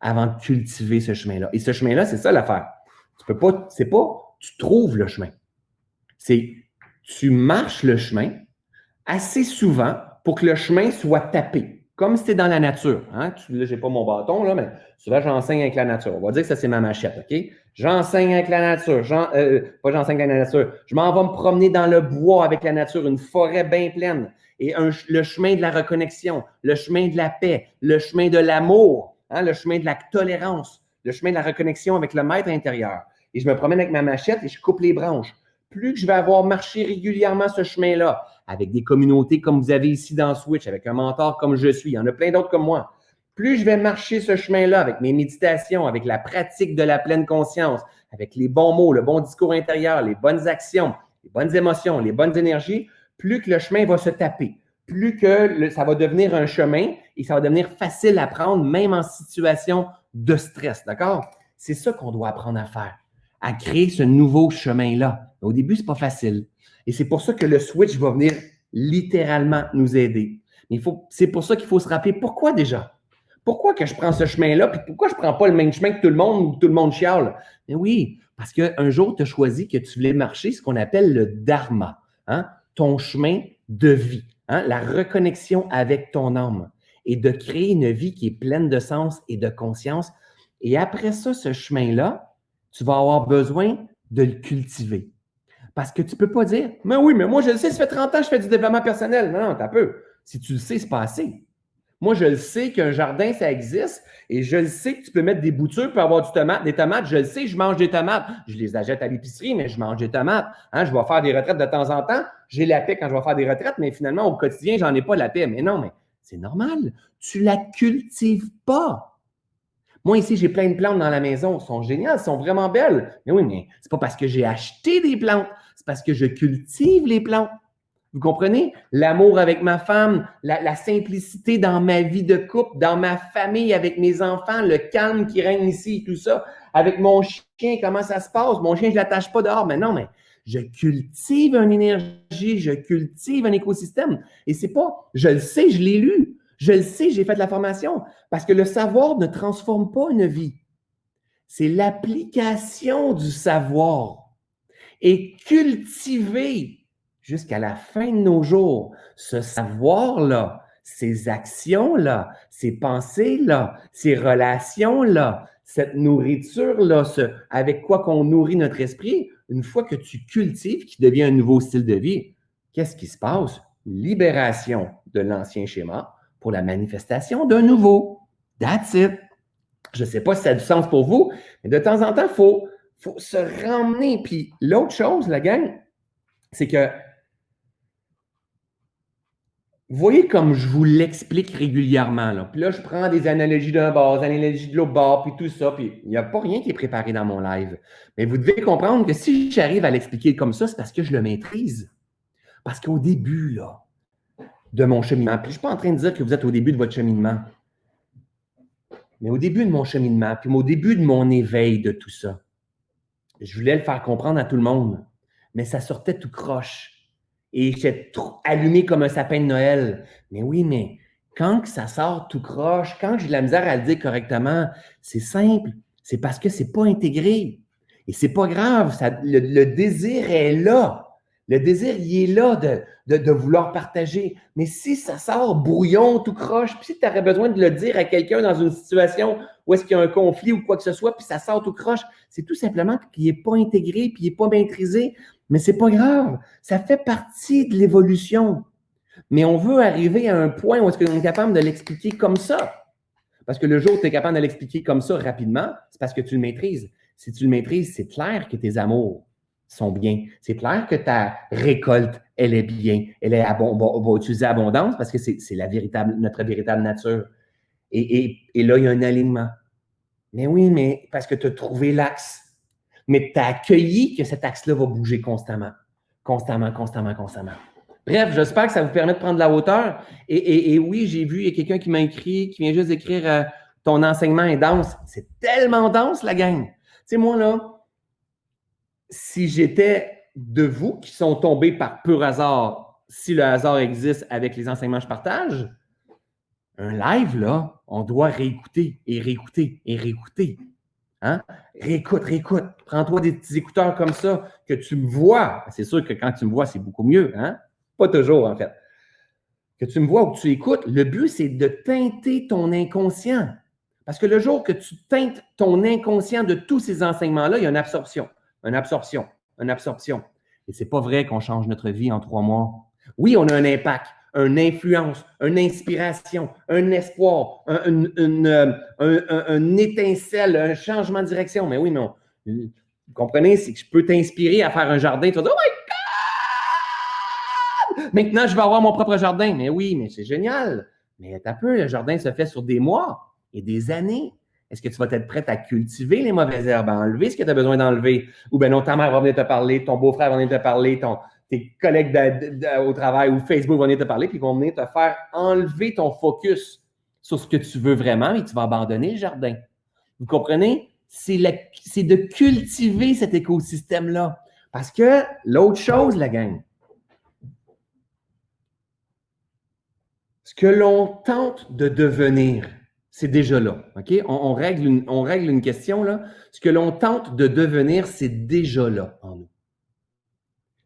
avant de cultiver ce chemin-là. Et ce chemin-là, c'est ça l'affaire. Tu peux pas, c'est pas tu trouves le chemin. C'est tu marches le chemin, assez souvent pour que le chemin soit tapé, comme si c'était dans la nature. Hein? Là, je n'ai pas mon bâton, là, mais souvent, j'enseigne avec la nature. On va dire que ça, c'est ma machette, OK? J'enseigne avec la nature. Euh, pas j'enseigne avec la nature. Je m'en vais me promener dans le bois avec la nature, une forêt bien pleine. Et le chemin de la reconnexion, le chemin de la paix, le chemin de l'amour, hein, le chemin de la tolérance, le chemin de la reconnexion avec le maître intérieur. Et je me promène avec ma machette et je coupe les branches. Plus que je vais avoir marché régulièrement ce chemin-là, avec des communautés comme vous avez ici dans Switch, avec un mentor comme je suis. Il y en a plein d'autres comme moi. Plus je vais marcher ce chemin-là avec mes méditations, avec la pratique de la pleine conscience, avec les bons mots, le bon discours intérieur, les bonnes actions, les bonnes émotions, les bonnes énergies, plus que le chemin va se taper, plus que ça va devenir un chemin et ça va devenir facile à prendre, même en situation de stress. D'accord? C'est ça qu'on doit apprendre à faire, à créer ce nouveau chemin-là. Au début, ce n'est pas facile. Et c'est pour ça que le switch va venir littéralement nous aider. Mais c'est pour ça qu'il faut se rappeler pourquoi déjà? Pourquoi que je prends ce chemin-là? Puis pourquoi je ne prends pas le même chemin que tout le monde ou tout le monde chiale? Mais oui, parce qu'un jour, tu as choisi que tu voulais marcher ce qu'on appelle le dharma, hein? ton chemin de vie, hein? la reconnexion avec ton âme et de créer une vie qui est pleine de sens et de conscience. Et après ça, ce chemin-là, tu vas avoir besoin de le cultiver. Parce que tu ne peux pas dire, mais oui, mais moi, je le sais, ça fait 30 ans que je fais du développement personnel. Non, non, t'as peu. Si tu le sais, c'est pas assez. Moi, je le sais qu'un jardin, ça existe et je le sais que tu peux mettre des boutures pour avoir du tomate, des tomates. Je le sais, je mange des tomates. Je les achète à l'épicerie, mais je mange des tomates. Hein, je vais faire des retraites de temps en temps. J'ai la paix quand je vais faire des retraites, mais finalement, au quotidien, j'en ai pas la paix. Mais non, mais c'est normal. Tu la cultives pas. Moi, ici, j'ai plein de plantes dans la maison. Elles sont géniales, elles sont vraiment belles. Mais oui, mais c'est pas parce que j'ai acheté des plantes, c'est parce que je cultive les plantes. Vous comprenez? L'amour avec ma femme, la, simplicité dans ma vie de couple, dans ma famille, avec mes enfants, le calme qui règne ici, tout ça. Avec mon chien, comment ça se passe? Mon chien, je ne l'attache pas dehors. Mais non, mais je cultive une énergie, je cultive un écosystème. Et c'est pas, je le sais, je l'ai lu. Je le sais, j'ai fait de la formation parce que le savoir ne transforme pas une vie. C'est l'application du savoir et cultiver jusqu'à la fin de nos jours ce savoir-là, ces actions-là, ces pensées-là, ces relations-là, cette nourriture-là, avec quoi qu'on nourrit notre esprit, une fois que tu cultives, qui devient un nouveau style de vie, qu'est-ce qui se passe? Libération de l'ancien schéma, pour la manifestation d'un nouveau. That's it. Je ne sais pas si ça a du sens pour vous, mais de temps en temps, il faut, faut se ramener. Puis l'autre chose, la gang, c'est que voyez comme je vous l'explique régulièrement. Là. Puis là, je prends des analogies d'un bord, des analogies de l'autre bord, puis tout ça. Puis il n'y a pas rien qui est préparé dans mon live. Mais vous devez comprendre que si j'arrive à l'expliquer comme ça, c'est parce que je le maîtrise. Parce qu'au début, là, de mon cheminement. Puis je ne suis pas en train de dire que vous êtes au début de votre cheminement. Mais au début de mon cheminement, puis au début de mon éveil de tout ça, je voulais le faire comprendre à tout le monde. Mais ça sortait tout croche. Et j'étais allumé comme un sapin de Noël. Mais oui, mais quand ça sort tout croche, quand j'ai de la misère à le dire correctement, c'est simple. C'est parce que c'est pas intégré. Et c'est pas grave. le, désir est là. Le désir, il est là de, vouloir partager. Mais si ça sort brouillon, tout croche, puis si tu aurais besoin de le dire à quelqu'un dans une situation où est-ce qu'il y a un conflit ou quoi que ce soit, puis ça sort tout croche, c'est tout simplement qu'il n'est pas intégré, puis il n'est pas maîtrisé. Mais c'est pas grave. Ça fait partie de l'évolution. Mais on veut arriver à un point où est-ce qu'on est capable de l'expliquer comme ça. Parce que le jour où tu es capable de l'expliquer comme ça rapidement, c'est parce que tu le maîtrises. Si tu le maîtrises, c'est clair que tes amours sont bien. C'est clair que ta récolte, elle est bien. Elle est on, va, utiliser abondance parce que c'est véritable, notre véritable nature. Et, et, là, il y a un alignement. Mais oui, mais parce que tu as trouvé l'axe. Mais tu as accueilli que cet axe-là va bouger constamment. Constamment, constamment, constamment. Bref, j'espère que ça vous permet de prendre de la hauteur. Et, oui, j'ai vu, il y a quelqu'un qui m'a écrit, qui vient juste d'écrire euh, Ton enseignement est dense. C'est tellement dense, la gang. Tu sais, moi, là, si j'étais de vous qui sont tombés par pur hasard, si le hasard existe avec les enseignements que je partage, un live, là, on doit réécouter et réécouter et réécouter. Hein? Réécoute, réécoute. Prends-toi des petits écouteurs comme ça, que tu me vois. C'est sûr que quand tu me vois, c'est beaucoup mieux. Hein? Pas toujours, en fait. Que tu me vois ou que tu écoutes, le but, c'est de teinter ton inconscient. Parce que le jour que tu teintes ton inconscient de tous ces enseignements-là, il y a une absorption, une absorption, une absorption. Et c'est pas vrai qu'on change notre vie en trois mois. Oui, on a un impact, une influence, une inspiration, un espoir, un, euh, étincelle, un changement de direction. Mais oui, non. Vous comprenez, c'est que je peux t'inspirer à faire un jardin. Tu vas dire, oh my Maintenant, je vais avoir mon propre jardin. Mais oui, mais c'est génial. Mais un peu, le jardin se fait sur des mois et des années. Est-ce que tu vas être prête à cultiver les mauvaises herbes, à enlever ce que tu as besoin d'enlever? Ou bien non, ta mère va venir te parler, ton beau-frère va venir te parler, ton, tes collègues au travail ou Facebook vont venir te parler, puis ils vont venir te faire enlever ton focus sur ce que tu veux vraiment et tu vas abandonner le jardin. Vous comprenez? C'est de cultiver cet écosystème-là. Parce que l'autre chose, la gang, Ce que l'on tente de devenir, c'est déjà là. On, règle une, on règle une question là. Ce que l'on tente de devenir, c'est déjà là en nous.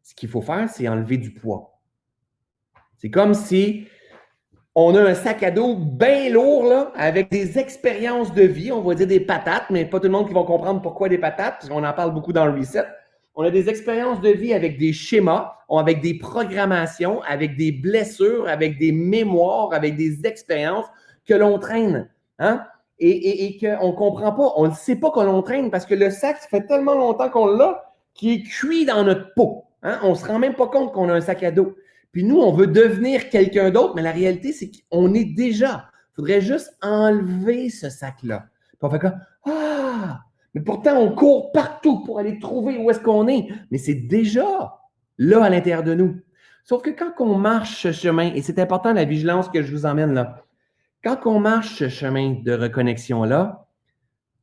Ce qu'il faut faire, c'est enlever du poids. C'est comme si on a un sac à dos bien lourd, là, avec des expériences de vie, on va dire des patates, mais pas tout le monde qui va comprendre pourquoi des patates, parce qu'on en parle beaucoup dans le reset. On a des expériences de vie avec des schémas, avec des programmations, avec des blessures, avec des mémoires, avec des expériences que l'on traîne. Hein? Et, qu'on ne comprend pas. On ne sait pas qu'on traîne parce que le sac, ça fait tellement longtemps qu'on l'a qu'il est cuit dans notre peau. Hein? On ne se rend même pas compte qu'on a un sac à dos. Puis nous, on veut devenir quelqu'un d'autre, mais la réalité, c'est qu'on est déjà. Il faudrait juste enlever ce sac-là. Puis on fait comme Ah, mais pourtant, on court partout pour aller trouver où est-ce qu'on est. Mais c'est déjà là à l'intérieur de nous. Sauf que quand on marche ce chemin, et c'est important la vigilance que je vous emmène là, quand on marche ce chemin de reconnexion-là,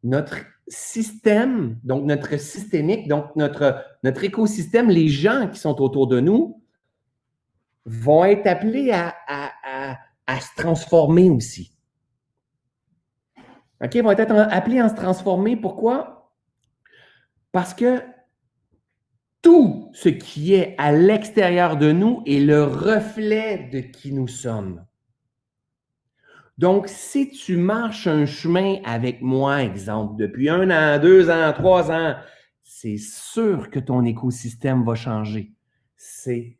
notre système, donc notre systémique, donc notre, écosystème, les gens qui sont autour de nous, vont être appelés à, se transformer aussi. OK, vont être appelés à se transformer. Pourquoi? Parce que tout ce qui est à l'extérieur de nous est le reflet de qui nous sommes. Donc, si tu marches un chemin avec moi, exemple, depuis un an, deux ans, trois ans, c'est sûr que ton écosystème va changer. C'est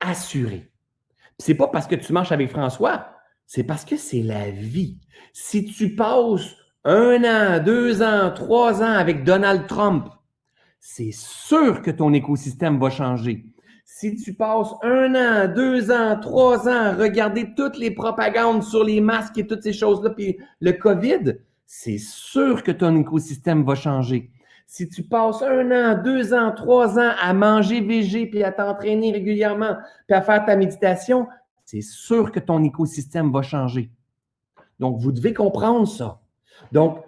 assuré. C'est pas parce que tu marches avec François, c'est parce que c'est la vie. Si tu passes un an, deux ans, trois ans avec Donald Trump, c'est sûr que ton écosystème va changer. Si tu passes un an, deux ans, trois ans à regarder toutes les propagandes sur les masques et toutes ces choses-là, puis le COVID, c'est sûr que ton écosystème va changer. Si tu passes un an, deux ans, trois ans à manger végé, puis à t'entraîner régulièrement, puis à faire ta méditation, c'est sûr que ton écosystème va changer. Donc, vous devez comprendre ça. Donc,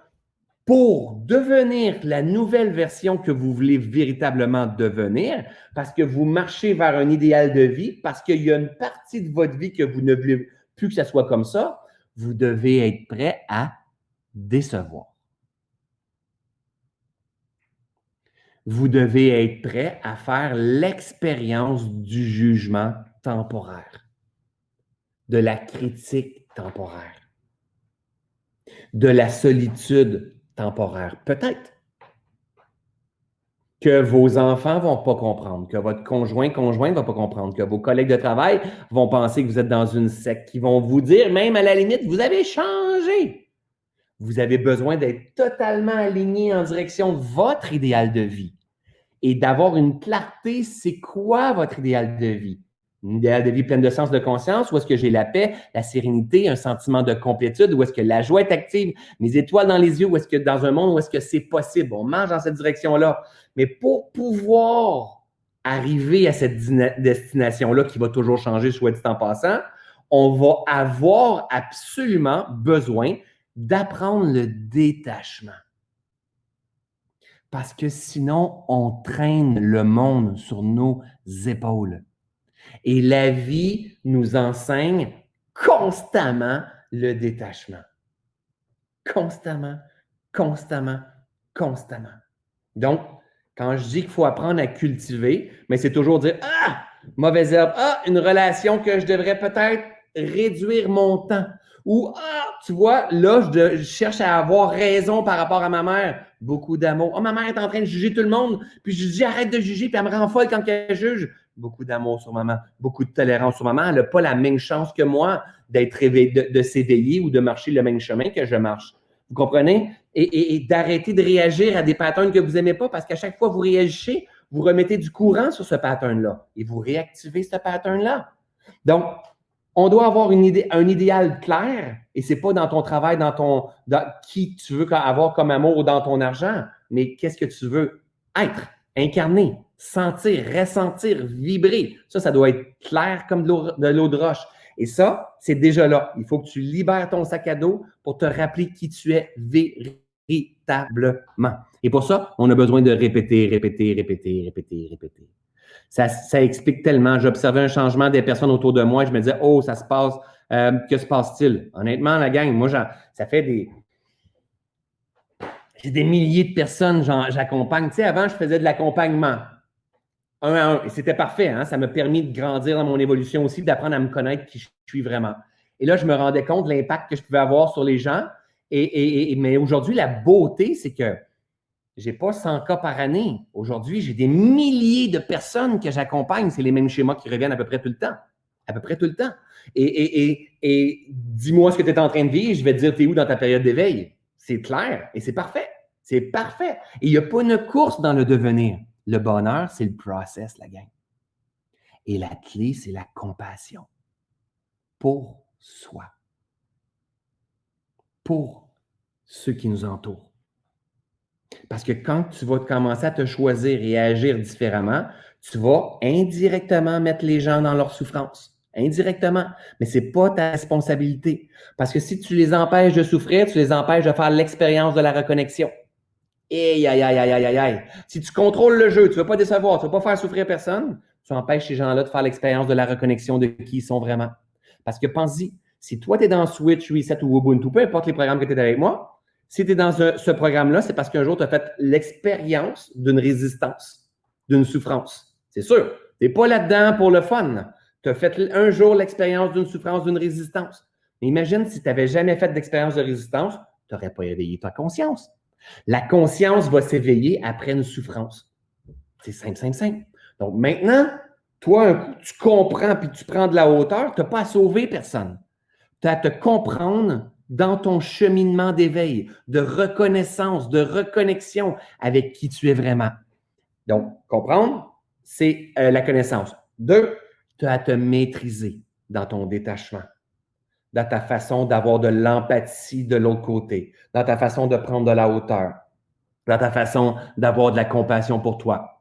pour devenir la nouvelle version que vous voulez véritablement devenir, parce que vous marchez vers un idéal de vie, parce qu'il y a une partie de votre vie que vous ne voulez plus que ça soit comme ça, vous devez être prêt à décevoir. Vous devez être prêt à faire l'expérience du jugement temporaire, de la critique temporaire, de la solitude temporaire. Peut-être que vos enfants vont pas comprendre, que votre conjoint, conjointe va pas comprendre, que vos collègues de travail vont penser que vous êtes dans une secte, qui vont vous dire, même à la limite, vous avez changé. Vous avez besoin d'être totalement aligné en direction de votre idéal de vie et d'avoir une clarté, c'est quoi votre idéal de vie? De vie pleine de sens de conscience, ou est-ce que j'ai la paix, la sérénité, un sentiment de complétude, ou est-ce que la joie est active, mes étoiles dans les yeux, ou est-ce que dans un monde où est-ce que c'est possible? On marche dans cette direction-là. Mais pour pouvoir arriver à cette destination-là qui va toujours changer, soit dit en passant, on va avoir absolument besoin d'apprendre le détachement. Parce que sinon, on traîne le monde sur nos épaules. Et la vie nous enseigne constamment le détachement. Constamment, constamment, constamment. Donc, quand je dis qu'il faut apprendre à cultiver, mais c'est toujours dire Ah, mauvaise herbe, ah, une relation que je devrais peut-être réduire mon temps. Ou Ah, tu vois, là, je, cherche à avoir raison par rapport à ma mère. Beaucoup d'amour. Oh, ma mère est en train de juger tout le monde. Puis je dis arrête de juger, puis elle me rend folle quand elle juge. Beaucoup d'amour sur maman, beaucoup de tolérance sur maman. Elle n'a pas la même chance que moi d'être de, s'éveiller ou de marcher le même chemin que je marche. Vous comprenez? Et, d'arrêter de réagir à des patterns que vous n'aimez pas parce qu'à chaque fois que vous réagissez, vous remettez du courant sur ce pattern-là et vous réactivez ce pattern-là. Donc, on doit avoir un idéal clair et c'est pas dans ton travail, dans ton dans qui tu veux avoir comme amour ou dans ton argent, mais qu'est-ce que tu veux être, incarner, sentir, ressentir, vibrer. Ça, ça doit être clair comme de l'eau de roche. Et ça, c'est déjà là. Il faut que tu libères ton sac à dos pour te rappeler qui tu es véritablement. Et pour ça, on a besoin de répéter, répéter, répéter, répéter, répéter. Ça, ça explique tellement. J'observais un changement des personnes autour de moi je me disais, oh, ça se passe. Euh, que se passe-t-il? Honnêtement, la gang, moi, ça fait des. J'ai des milliers de personnes, j'accompagne. Tu sais, avant, je faisais de l'accompagnement un à un. Et c'était parfait. Hein? Ça m'a permis de grandir dans mon évolution aussi, d'apprendre à me connaître qui je suis vraiment. Et là, je me rendais compte de l'impact que je pouvais avoir sur les gens. Et, mais aujourd'hui, la beauté, c'est que j'ai pas 100 cas par année. Aujourd'hui, j'ai des milliers de personnes que j'accompagne. C'est les mêmes schémas qui reviennent à peu près tout le temps. À peu près tout le temps. Et, et dis-moi ce que tu es en train de vivre, je vais te dire, tu es où dans ta période d'éveil. C'est clair et c'est parfait. C'est parfait. Et il n'y a pas une course dans le devenir. Le bonheur, c'est le process, la gang. Et la clé, c'est la compassion pour soi, pour ceux qui nous entourent. Parce que quand tu vas commencer à te choisir et à agir différemment, tu vas indirectement mettre les gens dans leur souffrance. Indirectement. Mais ce n'est pas ta responsabilité. Parce que si tu les empêches de souffrir, tu les empêches de faire l'expérience de la reconnexion. Aïe, aïe, aïe, aïe, aïe, aïe. Si tu contrôles le jeu, tu ne veux pas décevoir, tu ne veux pas faire souffrir personne, tu empêches ces gens-là de faire l'expérience de la reconnexion de qui ils sont vraiment. Parce que pense-y, si toi, tu es dans Switch, Reset ou Ubuntu, peu importe les programmes que tu es avec moi, si tu es dans ce, programme-là, c'est parce qu'un jour, tu as fait l'expérience d'une résistance, d'une souffrance. C'est sûr. Tu n'es pas là-dedans pour le fun. Tu as fait un jour l'expérience d'une souffrance, d'une résistance. Mais imagine si tu n'avais jamais fait d'expérience de résistance, tu n'aurais pas éveillé ta conscience. La conscience va s'éveiller après une souffrance. C'est simple, simple, simple. Donc maintenant, toi, un coup, tu comprends puis tu prends de la hauteur, tu n'as pas à sauver personne. Tu as à te comprendre dans ton cheminement d'éveil, de reconnaissance, de reconnexion avec qui tu es vraiment. Donc, comprendre, c'est euh, la connaissance. Deux, tu as à te maîtriser dans ton détachement dans ta façon d'avoir de l'empathie de l'autre côté, dans ta façon de prendre de la hauteur, dans ta façon d'avoir de la compassion pour toi,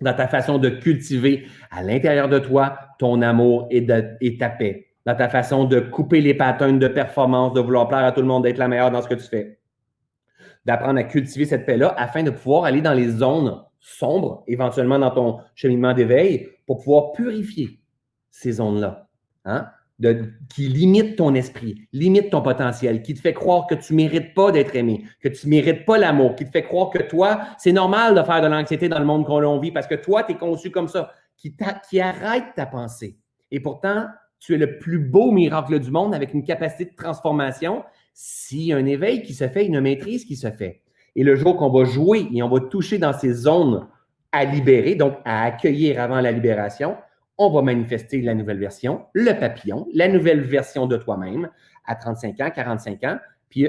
dans ta façon de cultiver à l'intérieur de toi ton amour et, ta paix, dans ta façon de couper les patterns de performance, de vouloir plaire à tout le monde, d'être la meilleure dans ce que tu fais, d'apprendre à cultiver cette paix-là afin de pouvoir aller dans les zones sombres, éventuellement dans ton cheminement d'éveil, pour pouvoir purifier ces zones-là. Hein? Qui limite ton esprit, limite ton potentiel, qui te fait croire que tu ne mérites pas d'être aimé, que tu ne mérites pas l'amour, qui te fait croire que toi, c'est normal de faire de l'anxiété dans le monde qu'on vit parce que toi, tu es conçu comme ça, qui, qui arrête ta pensée. Et pourtant, tu es le plus beau miracle du monde avec une capacité de transformation a un éveil qui se fait, une maîtrise qui se fait. Et le jour qu'on va jouer et on va toucher dans ces zones à libérer, donc à accueillir avant la libération, on va manifester la nouvelle version, le papillon, la nouvelle version de toi-même à 35 ans, 45 ans. Puis,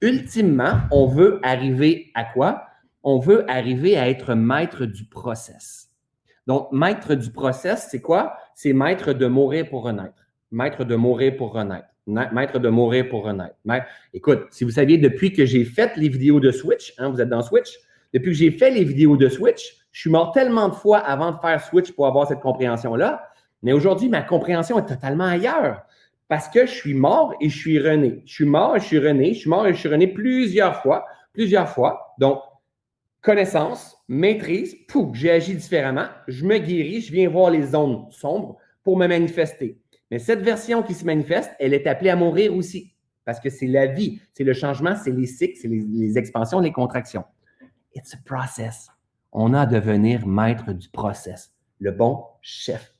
ultimement, on veut arriver à quoi? On veut arriver à être maître du process. Donc, maître du process, c'est quoi? C'est maître de mourir pour renaître. Maître de mourir pour renaître. Maître de mourir pour renaître. Écoute, si vous saviez, depuis que j'ai fait les vidéos de Switch, hein, vous êtes dans Switch, depuis que j'ai fait les vidéos de Switch, je suis mort tellement de fois avant de faire Switch pour avoir cette compréhension-là. Mais aujourd'hui, ma compréhension est totalement ailleurs. Parce que je suis mort et je suis rené. Je suis mort et je suis rené. Je suis mort et je suis rené plusieurs fois. Plusieurs fois. Donc, connaissance, maîtrise, pouf, j'ai agi différemment. Je me guéris, je viens voir les zones sombres pour me manifester. Mais cette version qui se manifeste, elle est appelée à mourir aussi. Parce que c'est la vie, c'est le changement, c'est les cycles, c'est les, les expansions, les contractions. It's a process. On a à devenir maître du process. Le bon chef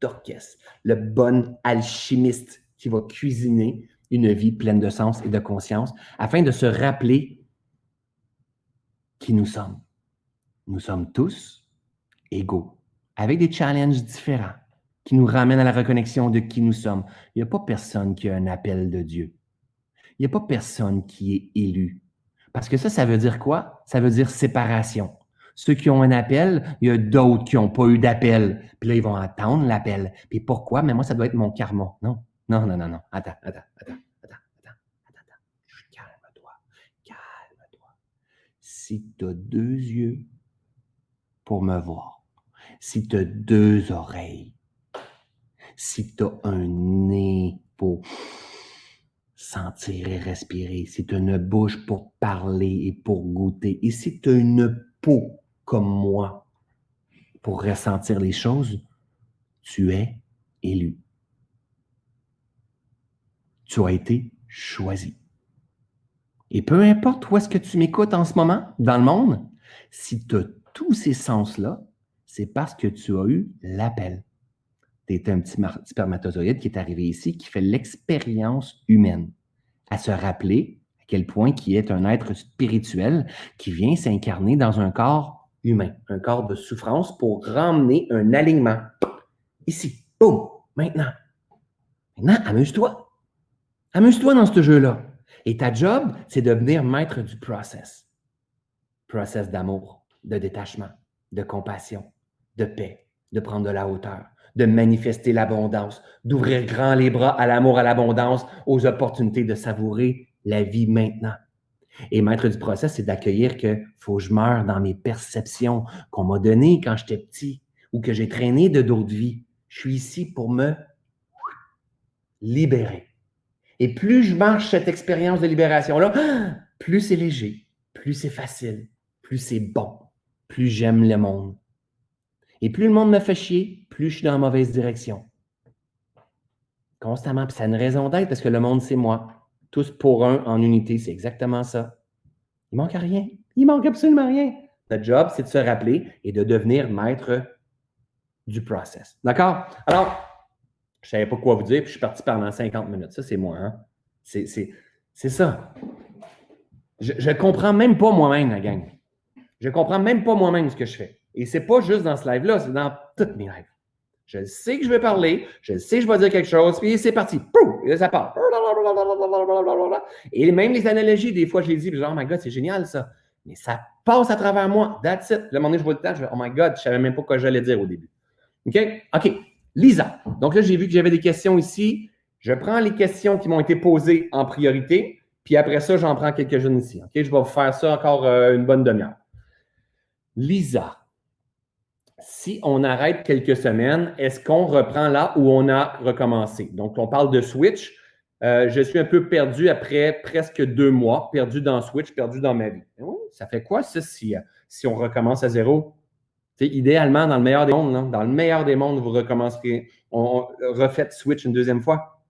d'orchestre, le bon alchimiste qui va cuisiner une vie pleine de sens et de conscience afin de se rappeler qui nous sommes. Nous sommes tous égaux, avec des challenges différents qui nous ramènent à la reconnexion de qui nous sommes. Il n'y a pas personne qui a un appel de Dieu. Il n'y a pas personne qui est élu. Parce que ça, ça veut dire quoi? Ça veut dire séparation. Ceux qui ont un appel, il y a d'autres qui n'ont pas eu d'appel. Puis là, ils vont attendre l'appel. Puis pourquoi? Mais moi, ça doit être mon karma. Non, non, non, non, non. Attends, attends, attends, attends, attends, attends, attends. Calme-toi, calme-toi. Si tu as deux yeux pour me voir, si tu as deux oreilles, si tu as un nez pour sentir et respirer, as une bouche pour parler et pour goûter, et as une peau comme moi. Pour ressentir les choses, tu es élu. Tu as été choisi. Et peu importe où est-ce que tu m'écoutes en ce moment, dans le monde, si tu as tous ces sens-là, c'est parce que tu as eu l'appel. Tu es un petit spermatozoïde qui est arrivé ici, qui fait l'expérience humaine, à se rappeler à quel point qui est un être spirituel qui vient s'incarner dans un corps humain, un corps de souffrance pour ramener un alignement. Ici, boum, maintenant. Maintenant, amuse-toi. Amuse-toi dans ce jeu-là. Et ta job, c'est de devenir maître du process. Process d'amour, de détachement, de compassion, de paix, de prendre de la hauteur, de manifester l'abondance, d'ouvrir grand les bras à l'amour, à l'abondance, aux opportunités de savourer la vie maintenant. Et maître du process, c'est d'accueillir que faut que je meure dans mes perceptions qu'on m'a données quand j'étais petit ou que j'ai traîné de d'autres vies. Je suis ici pour me libérer. Et plus je marche cette expérience de libération-là, plus c'est léger, plus c'est facile, plus c'est bon, plus j'aime le monde, et plus le monde me fait chier, plus je suis dans la mauvaise direction. Constamment. Puis ça a une raison d'être parce que le monde, c'est moi. Tous pour un, en unité, c'est exactement ça. Il manque rien. Il manque absolument rien. Notre job, c'est de se rappeler et de devenir maître du process. D'accord? Alors, je ne savais pas quoi vous dire, puis je suis parti pendant 50 minutes. Ça, c'est moi. Hein? C'est ça. Je ne comprends même pas moi-même, la gang. Je ne comprends même pas moi-même ce que je fais. Et c'est pas juste dans ce live-là, c'est dans toutes mes lives. Je sais que je vais parler, je sais que je vais dire quelque chose, puis c'est parti. Et là, ça part. Et même les analogies, des fois, je les dis, genre, oh my God, c'est génial ça. Mais ça passe à travers moi. That's it. Le moment donné, je vois le temps, je vais, oh my God, je savais même pas quoi j'allais dire au début. OK? OK. Lisa. Donc là, j'ai vu que j'avais des questions ici. Je prends les questions qui m'ont été posées en priorité, puis après ça, j'en prends quelques-unes ici. OK? Je vais vous faire ça encore euh, une bonne demi-heure. Lisa si on arrête quelques semaines, est-ce qu'on reprend là où on a recommencé? Donc, on parle de Switch. Euh, je suis un peu perdu après presque deux mois, perdu dans Switch, perdu dans ma vie. ça fait quoi ça si, si on recommence à zéro? idéalement, dans le meilleur des mondes, dans le meilleur des mondes, vous recommencerez, on, refait switch une deuxième fois.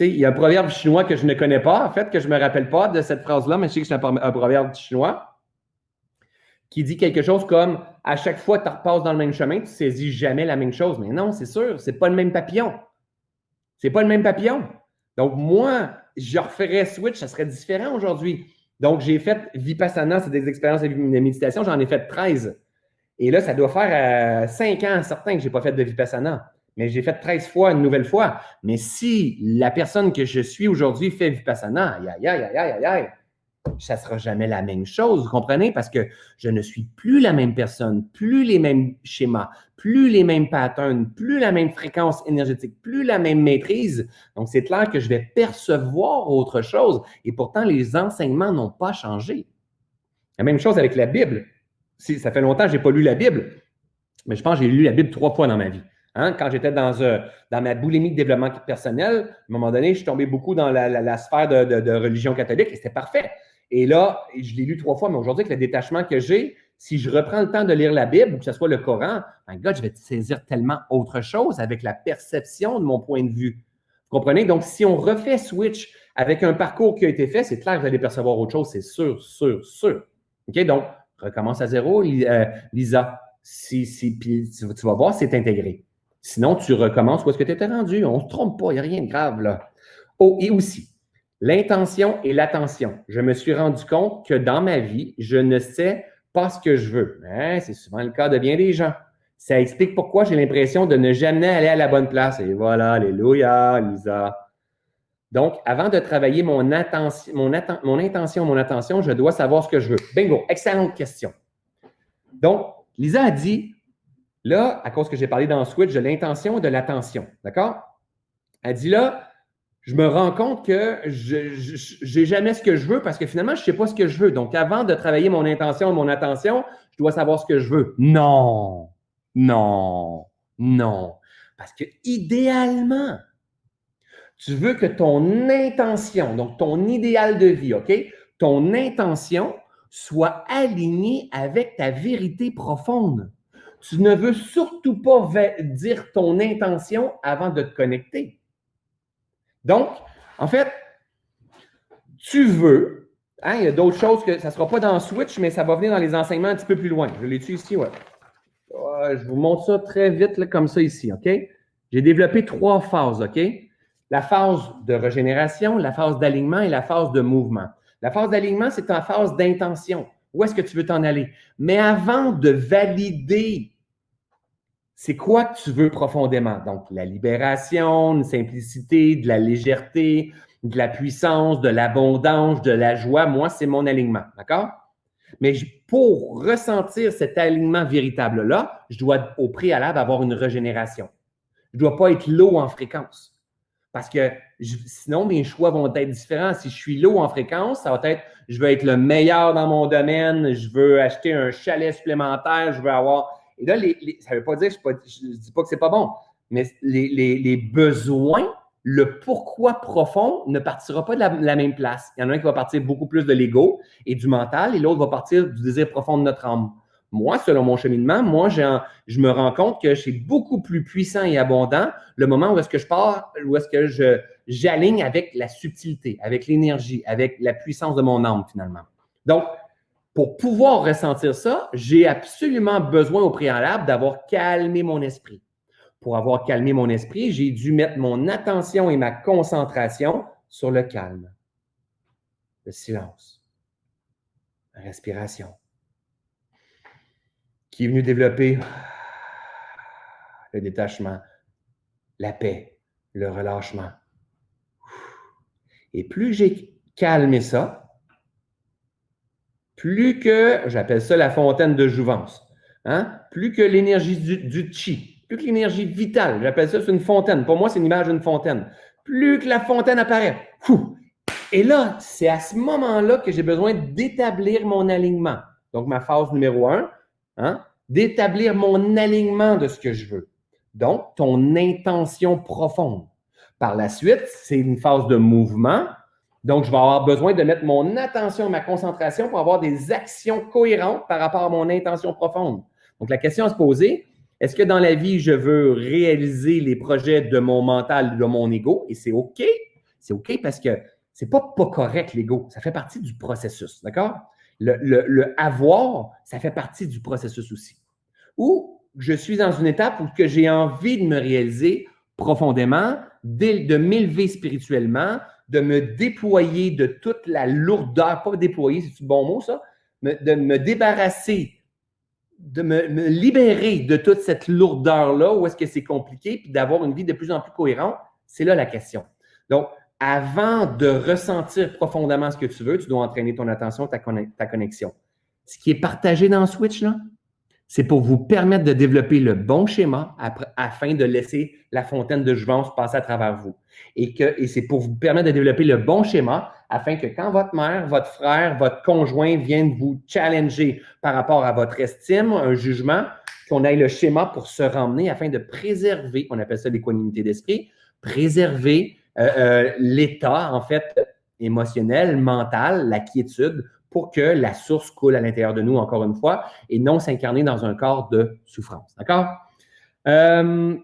il y a un proverbe chinois que je ne connais pas, en fait, que je ne me rappelle pas de cette phrase-là, mais je sais que c'est un, proverbe chinois qui dit quelque chose comme à chaque fois que tu repasses dans le même chemin, tu saisis jamais la même chose. Mais non, c'est sûr, c'est pas le même papillon. C'est pas le même papillon. Donc, moi, je referais switch, ça serait différent aujourd'hui. Donc, j'ai fait Vipassana, c'est des expériences de méditation, j'en ai fait 13. Et là, ça doit faire 5 euh, ans, certains, que je n'ai pas fait de Vipassana. Mais j'ai fait 13 fois, une nouvelle fois. Mais si la personne que je suis aujourd'hui fait Vipassana, aïe, aïe, aïe, aïe, aïe, aïe, ça ne sera jamais la même chose, vous comprenez? Parce que je ne suis plus la même personne, plus les mêmes schémas, plus les mêmes patterns, plus la même fréquence énergétique, plus la même maîtrise. Donc, c'est clair que je vais percevoir autre chose. Et pourtant, les enseignements n'ont pas changé. La même chose avec la Bible. ça fait longtemps que je n'ai pas lu la Bible, mais je pense que j'ai lu la Bible trois fois dans ma vie. Hein? Quand j'étais dans, euh, dans ma boulimie de développement personnel, à un moment donné, je suis tombé beaucoup dans la, sphère de religion catholique et c'était parfait. Et là, je l'ai lu trois fois, mais aujourd'hui, avec le détachement que j'ai, si je reprends le temps de lire la Bible, ou que ce soit le Coran, my God, je vais saisir tellement autre chose avec la perception de mon point de vue. Vous comprenez? Donc, si on refait switch avec un parcours qui a été fait, c'est clair que vous allez percevoir autre chose, c'est sûr, sûr, sûr. OK? Donc, recommence à zéro, euh, Lisa. Si, si, puis tu, vas voir, c'est intégré. Sinon, tu recommences où est-ce que tu étais rendu. On ne se trompe pas, il n'y a rien de grave là. Oh, et aussi, L'intention et l'attention. Je me suis rendu compte que dans ma vie, je ne sais pas ce que je veux. Hein, c'est souvent le cas de bien des gens. Ça explique pourquoi j'ai l'impression de ne jamais aller à la bonne place. Et voilà, alléluia, Lisa. Donc, avant de travailler mon, mon, mon intention, mon attention, je dois savoir ce que je veux. Bingo, excellente question. Donc, Lisa a dit, là, à cause que j'ai parlé dans Switch de l'intention et de l'attention, d'accord? Elle dit là, je me rends compte que je n'ai jamais ce que je veux parce que finalement, je ne sais pas ce que je veux. Donc, avant de travailler mon intention mon attention, je dois savoir ce que je veux. Non, non, non. Parce que idéalement, tu veux que ton intention, donc ton idéal de vie, OK, ton intention soit alignée avec ta vérité profonde. Tu ne veux surtout pas dire ton intention avant de te connecter. Donc, en fait, tu veux, hein, il y a d'autres choses que ça ne sera pas dans Switch, mais ça va venir dans les enseignements un petit peu plus loin. Je l'ai-tu ici, ouais. Je vous montre ça très vite, comme ça ici, OK? J'ai développé trois phases, OK? La phase de régénération, la phase d'alignement et la phase de mouvement. La phase d'alignement, c'est ta phase d'intention. Où est-ce que tu veux t'en aller? Mais avant de valider c'est quoi que tu veux profondément? Donc, la libération, une simplicité, de la légèreté, de la puissance, de l'abondance, de la joie. Moi, c'est mon alignement. D'accord? Mais pour ressentir cet alignement véritable-là, je dois au préalable avoir une régénération. Je ne dois pas être low en fréquence. Parce que sinon, mes choix vont être différents. Si je suis low en fréquence, ça va être je veux être le meilleur dans mon domaine, je veux acheter un chalet supplémentaire, je veux avoir et là, ça ne veut pas dire, je ne dis pas que ce n'est pas bon, mais les, besoins, le pourquoi profond ne partira pas de la, même place. Il y en a un qui va partir beaucoup plus de l'ego et du mental, et l'autre va partir du désir profond de notre âme. Moi, selon mon cheminement, moi, je me rends compte que suis beaucoup plus puissant et abondant le moment où est-ce que je pars, où est-ce que je, j'aligne avec la subtilité, avec l'énergie, avec la puissance de mon âme, finalement. Donc, pour pouvoir ressentir ça, j'ai absolument besoin au préalable d'avoir calmé mon esprit. Pour avoir calmé mon esprit, j'ai dû mettre mon attention et ma concentration sur le calme, le silence, la respiration, qui est venu développer le détachement, la paix, le relâchement. Et plus j'ai calmé ça, plus que, j'appelle ça la fontaine de jouvence, hein? plus que l'énergie du, chi, plus que l'énergie vitale, j'appelle ça une fontaine. Pour moi, c'est une image d'une fontaine. Plus que la fontaine apparaît, et là, c'est à ce moment-là que j'ai besoin d'établir mon alignement. Donc, ma phase numéro un, hein? d'établir mon alignement de ce que je veux. Donc, ton intention profonde. Par la suite, c'est une phase de mouvement donc, je vais avoir besoin de mettre mon attention, ma concentration pour avoir des actions cohérentes par rapport à mon intention profonde. Donc, la question à se poser, est-ce que dans la vie, je veux réaliser les projets de mon mental, de mon ego? Et c'est OK. C'est OK parce que c'est pas pas correct, l'ego. Ça fait partie du processus, d'accord? Le, avoir, ça fait partie du processus aussi. Ou je suis dans une étape où j'ai envie de me réaliser profondément, de m'élever spirituellement, de me déployer de toute la lourdeur, pas déployer, c'est un bon mot ça, de me débarrasser, de me, libérer de toute cette lourdeur-là, où est-ce que c'est compliqué, puis d'avoir une vie de plus en plus cohérente, c'est là la question. Donc, avant de ressentir profondément ce que tu veux, tu dois entraîner ton attention, ta, ta connexion. Ce qui est partagé dans Switch, là, c'est pour vous permettre de développer le bon schéma afin de laisser la fontaine de jouvence passer à travers vous. Et, c'est pour vous permettre de développer le bon schéma afin que quand votre mère, votre frère, votre conjoint viennent vous challenger par rapport à votre estime, un jugement, qu'on ait le schéma pour se ramener afin de préserver, on appelle ça l'équanimité d'esprit, préserver euh, euh, l'état, en fait, émotionnel, mental, la quiétude pour que la source coule à l'intérieur de nous, encore une fois, et non s'incarner dans un corps de souffrance. D'accord? Euh,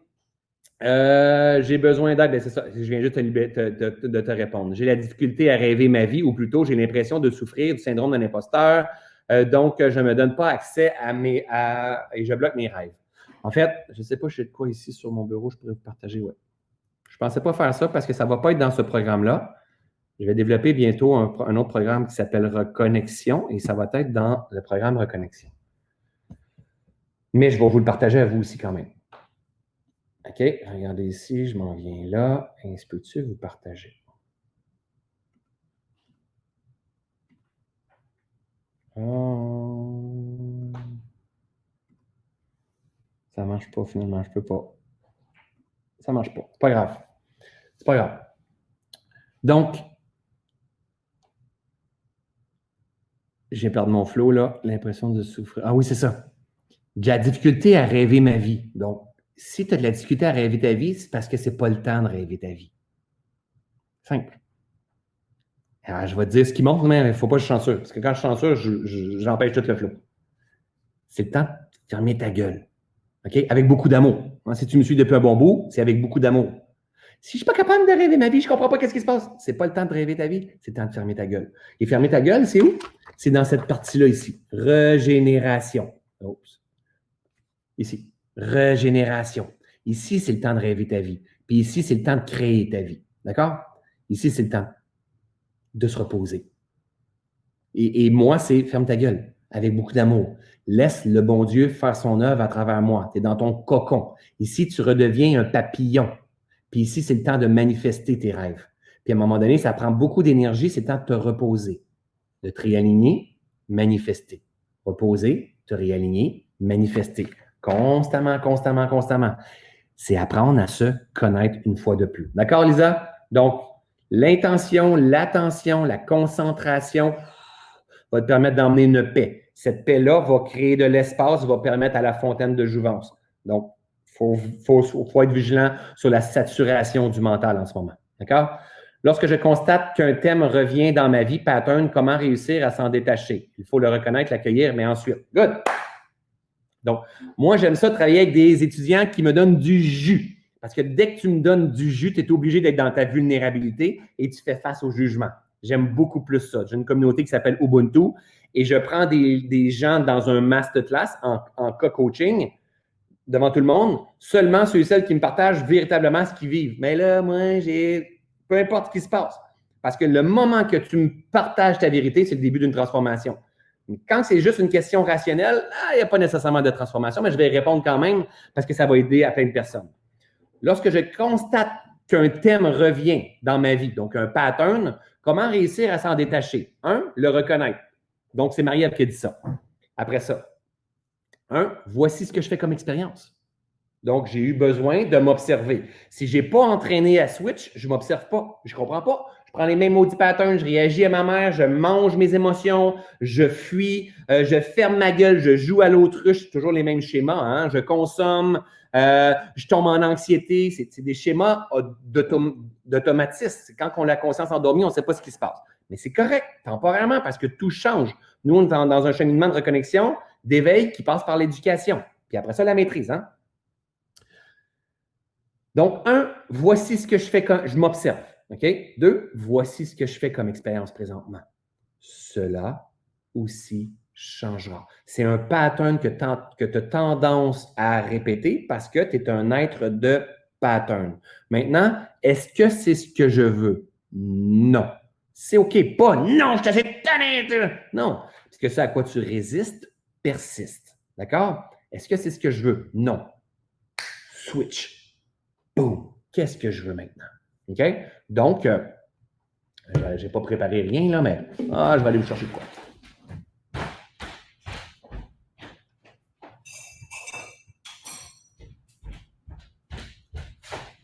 euh, j'ai besoin d'aide, ben, c'est ça, je viens juste de te répondre. J'ai la difficulté à rêver ma vie, ou plutôt, j'ai l'impression de souffrir du syndrome d'un imposteur, euh, donc je ne me donne pas accès à mes. et je bloque mes rêves. En fait, je ne sais pas, je sais de quoi ici sur mon bureau, je pourrais vous partager, ouais. Je ne pensais pas faire ça parce que ça ne va pas être dans ce programme-là. Je vais développer bientôt un, autre programme qui s'appelle Reconnexion et ça va être dans le programme Reconnexion. Mais je vais vous le partager à vous aussi quand même. OK, regardez ici, je m'en viens là. Est-ce peux-tu vous partager? Ça ne marche pas finalement, je ne peux pas. Ça ne marche pas. C'est pas grave. C'est pas grave. Donc, j'ai perdu mon flow, là, l'impression de souffrir. Ah oui, c'est ça. J'ai la difficulté à rêver ma vie. Donc, si tu as de la difficulté à rêver ta vie, c'est parce que ce n'est pas le temps de rêver ta vie. Simple. Alors, je vais te dire ce qui montre, mais il ne faut pas que je chanceux. Parce que quand je suis chanceux, j'empêche tout le flow. C'est le temps de fermer ta gueule. OK? Avec beaucoup d'amour. Hein, si tu me suis depuis un bon bout, c'est avec beaucoup d'amour. Si je ne suis pas capable de rêver ma vie, je ne comprends pas qu'est-ce qui se passe. Ce n'est pas le temps de rêver ta vie, c'est le temps de fermer ta gueule. Et fermer ta gueule, c'est où? C'est dans cette partie-là ici. Régénération. Ici. Régénération. Ici, c'est le temps de rêver ta vie. Puis ici, c'est le temps de créer ta vie. D'accord? Ici, c'est le temps de se reposer. Et, et moi, c'est ferme ta gueule avec beaucoup d'amour. Laisse le bon Dieu faire son œuvre à travers moi. Tu es dans ton cocon. Ici, tu redeviens un papillon. Puis ici, c'est le temps de manifester tes rêves. Puis à un moment donné, ça prend beaucoup d'énergie, c'est le temps de te reposer, de te réaligner, manifester. Reposer, te réaligner, manifester. Constamment, constamment, constamment. C'est apprendre à se connaître une fois de plus. D'accord, Lisa? Donc, l'intention, l'attention, la concentration va te permettre d'emmener une paix. Cette paix-là va créer de l'espace, va permettre à la fontaine de jouvence. Donc, il faut, être vigilant sur la saturation du mental en ce moment. D'accord? Lorsque je constate qu'un thème revient dans ma vie, pattern, comment réussir à s'en détacher? Il faut le reconnaître, l'accueillir, mais ensuite. Good! Donc, moi, j'aime ça travailler avec des étudiants qui me donnent du jus. Parce que dès que tu me donnes du jus, tu es obligé d'être dans ta vulnérabilité et tu fais face au jugement. J'aime beaucoup plus ça. J'ai une communauté qui s'appelle Ubuntu et je prends des, gens dans un masterclass en, en co-coaching devant tout le monde, seulement ceux et celles qui me partagent véritablement ce qu'ils vivent. Mais là, moi, j'ai peu importe ce qui se passe. Parce que le moment que tu me partages ta vérité, c'est le début d'une transformation. Quand c'est juste une question rationnelle, il n'y a pas nécessairement de transformation, mais je vais répondre quand même parce que ça va aider à plein de personnes. Lorsque je constate qu'un thème revient dans ma vie, donc un pattern, comment réussir à s'en détacher? Un, le reconnaître. Donc, c'est Marie-Ève qui a dit ça. Après ça, un, voici ce que je fais comme expérience. Donc, j'ai eu besoin de m'observer. Si je n'ai pas entraîné à switch, je ne m'observe pas. Je ne comprends pas. Je prends les mêmes maudits patterns, je réagis à ma mère, je mange mes émotions, je fuis, euh, je ferme ma gueule, je joue à l'autruche, toujours les mêmes schémas. Hein? Je consomme, euh, je tombe en anxiété. C'est des schémas d'automatisme. Quand on a la conscience endormie, on ne sait pas ce qui se passe. Mais c'est correct, temporairement, parce que tout change. Nous, on est dans un cheminement de reconnexion d'éveil qui passe par l'éducation. Puis après ça, la maîtrise. Hein? Donc, un, voici ce que je fais quand je m'observe. Deux, voici ce que je fais comme expérience présentement. Cela aussi changera. C'est un pattern que, tu as tendance à répéter parce que tu es un être de pattern. Maintenant, est-ce que c'est ce que je veux? Non. C'est OK. Pas non, je t'achète. Non. Parce que ça à quoi tu résistes persiste. D'accord? Est-ce que c'est ce que je veux? Non. Switch. Qu'est-ce que je veux maintenant? OK? Donc, euh, je n'ai pas préparé rien, là, mais ah, je vais aller vous chercher quoi.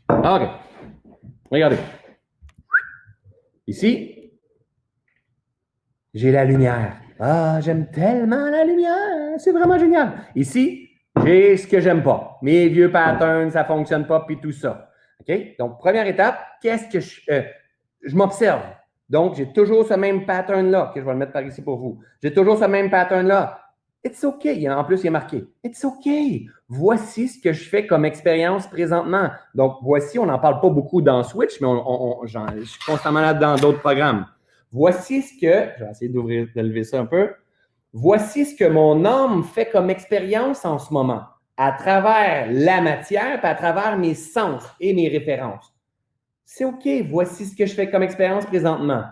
Ah, OK. Regardez. Ici, j'ai la lumière. Ah, j'aime tellement la lumière. C'est vraiment génial. Ici, j'ai ce que j'aime pas. Mes vieux patterns, ça fonctionne pas, puis tout ça. OK? Donc, première étape, qu'est-ce que je. Euh, je m'observe? Donc, j'ai toujours ce même pattern-là, que je vais le mettre par ici pour vous. J'ai toujours ce même pattern-là. It's OK. En plus, il est marqué. It's OK. Voici ce que je fais comme expérience présentement. Donc, voici, on n'en parle pas beaucoup dans Switch, mais on, je suis constamment là dans d'autres programmes. Voici ce que, je vais essayer d'ouvrir, de lever ça un peu. Voici ce que mon âme fait comme expérience en ce moment, à travers la matière, puis à travers mes sens et mes références. C'est OK. Voici ce que je fais comme expérience présentement.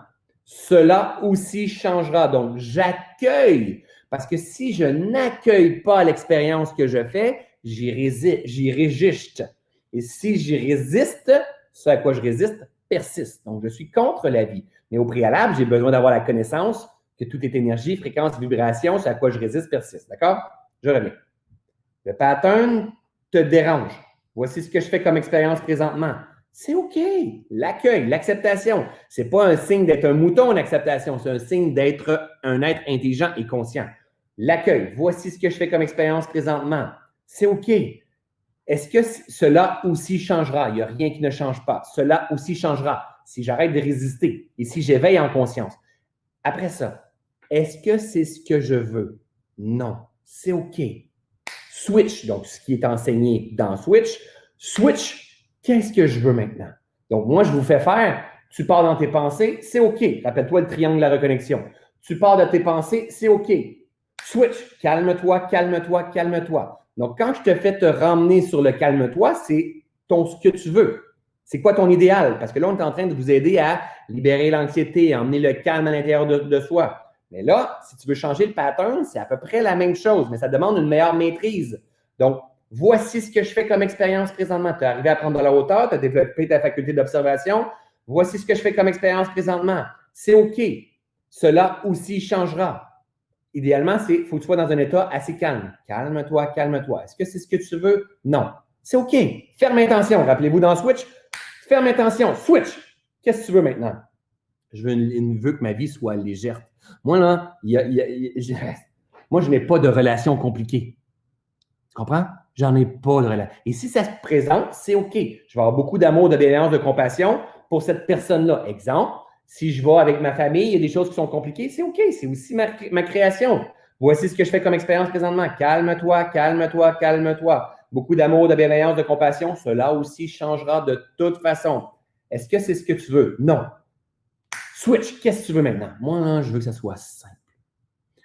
Cela aussi changera. Donc, j'accueille parce que si je n'accueille pas l'expérience que je fais, j'y résiste. Et si j'y résiste, ce à quoi je résiste persiste. Donc, je suis contre la vie. Mais au préalable, j'ai besoin d'avoir la connaissance que tout est énergie, fréquence, vibration, ce à quoi je résiste persiste. D'accord? Je reviens. Le pattern te dérange. Voici ce que je fais comme expérience présentement. C'est OK. L'accueil, l'acceptation. Ce n'est pas un signe d'être un mouton, l'acceptation. C'est un signe d'être un être intelligent et conscient. L'accueil, voici ce que je fais comme expérience présentement. C'est OK. Est-ce que cela aussi changera? Il n'y a rien qui ne change pas. Cela aussi changera si j'arrête de résister et si j'éveille en conscience. Après ça, est-ce que c'est ce que je veux? Non, c'est OK. Switch, donc ce qui est enseigné dans Switch. Switch, qu'est-ce que je veux maintenant? Donc, moi, je vous fais faire, tu pars dans tes pensées, c'est OK. Rappelle-toi le triangle de la reconnexion. Tu pars de tes pensées, c'est OK. Switch, calme-toi, calme-toi, calme-toi. Donc, quand je te fais te ramener sur le calme-toi, c'est ton ce que tu veux. C'est quoi ton idéal? Parce que là, on est en train de vous aider à libérer l'anxiété, à emmener le calme à l'intérieur de, soi. Mais là, si tu veux changer le pattern, c'est à peu près la même chose, mais ça demande une meilleure maîtrise. Donc, voici ce que je fais comme expérience présentement. Tu es arrivé à prendre de la hauteur, tu as développé ta faculté d'observation. Voici ce que je fais comme expérience présentement. C'est OK. Cela aussi changera idéalement, il faut que tu sois dans un état assez calme. Calme-toi, calme-toi. Est-ce que c'est ce que tu veux? Non. C'est OK. Ferme intention. Rappelez-vous dans Switch. Ferme intention. Switch. Qu'est-ce que tu veux maintenant? Je veux, que ma vie soit légère. Moi, là, moi, je n'ai pas de relation compliquée. Tu comprends? J'en ai pas de relation. Et si ça se présente, c'est OK. Je vais avoir beaucoup d'amour, bienveillance, de compassion pour cette personne-là. Exemple, si je vais avec ma famille, il y a des choses qui sont compliquées, c'est OK, c'est aussi ma, création. Voici ce que je fais comme expérience présentement. Calme-toi, calme-toi, calme-toi. Beaucoup d'amour, de bienveillance, de compassion. Cela aussi changera de toute façon. Est-ce que c'est ce que tu veux? Non. Switch, qu'est-ce que tu veux maintenant? Moi, je veux que ça soit simple.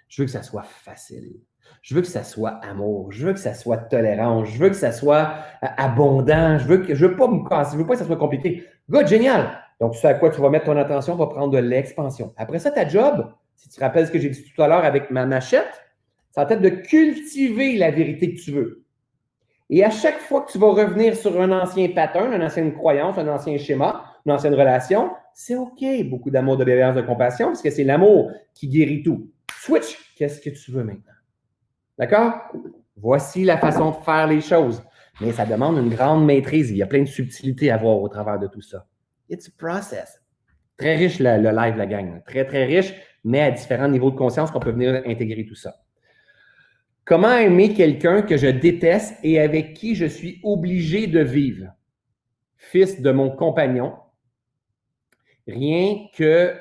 Je veux que ça soit facile. Je veux que ça soit amour. Je veux que ça soit tolérance. Je veux que ça soit euh, abondant. Je veux que je veux pas me casser. Je veux pas que ça soit compliqué. Good, génial. Donc, ce à quoi tu vas mettre ton attention va prendre de l'expansion. Après ça, ta job, si tu te rappelles ce que j'ai dit tout à l'heure avec ma machette, ça va être de cultiver la vérité que tu veux. Et à chaque fois que tu vas revenir sur un ancien pattern, une ancienne croyance, un ancien schéma, une ancienne relation, c'est OK. Beaucoup d'amour, de bienveillance, de compassion, parce que c'est l'amour qui guérit tout. Switch, qu'est-ce que tu veux maintenant? D'accord? Voici la façon de faire les choses. Mais ça demande une grande maîtrise. Il y a plein de subtilités à voir au travers de tout ça. It's a process. Très riche le, live, la gang. Très, très riche, mais à différents niveaux de conscience qu'on peut venir intégrer tout ça. Comment aimer quelqu'un que je déteste et avec qui je suis obligé de vivre? Fils de mon compagnon, rien que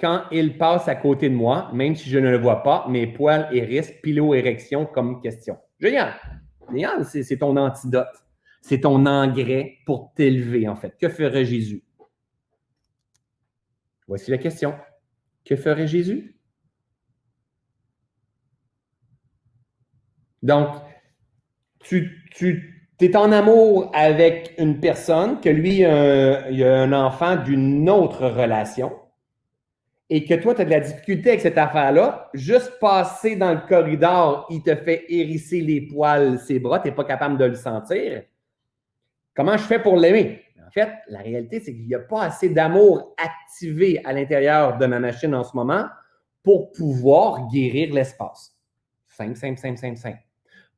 quand il passe à côté de moi, même si je ne le vois pas, mes poils hérissent, pilo-érection comme question. Génial! Génial, c'est ton antidote. C'est ton engrais pour t'élever, en fait. Que ferait Jésus? Voici la question. Que ferait Jésus? Donc, tu, es en amour avec une personne, que lui, il a un enfant d'une autre relation, et que toi, tu as de la difficulté avec cette affaire-là, juste passer dans le corridor, il te fait hérisser les poils, ses bras, tu n'es pas capable de le sentir. Comment je fais pour l'aimer? En fait, la réalité, c'est qu'il n'y a pas assez d'amour activé à l'intérieur de ma machine en ce moment pour pouvoir guérir l'espace. Simple, simple, simple, simple, simple.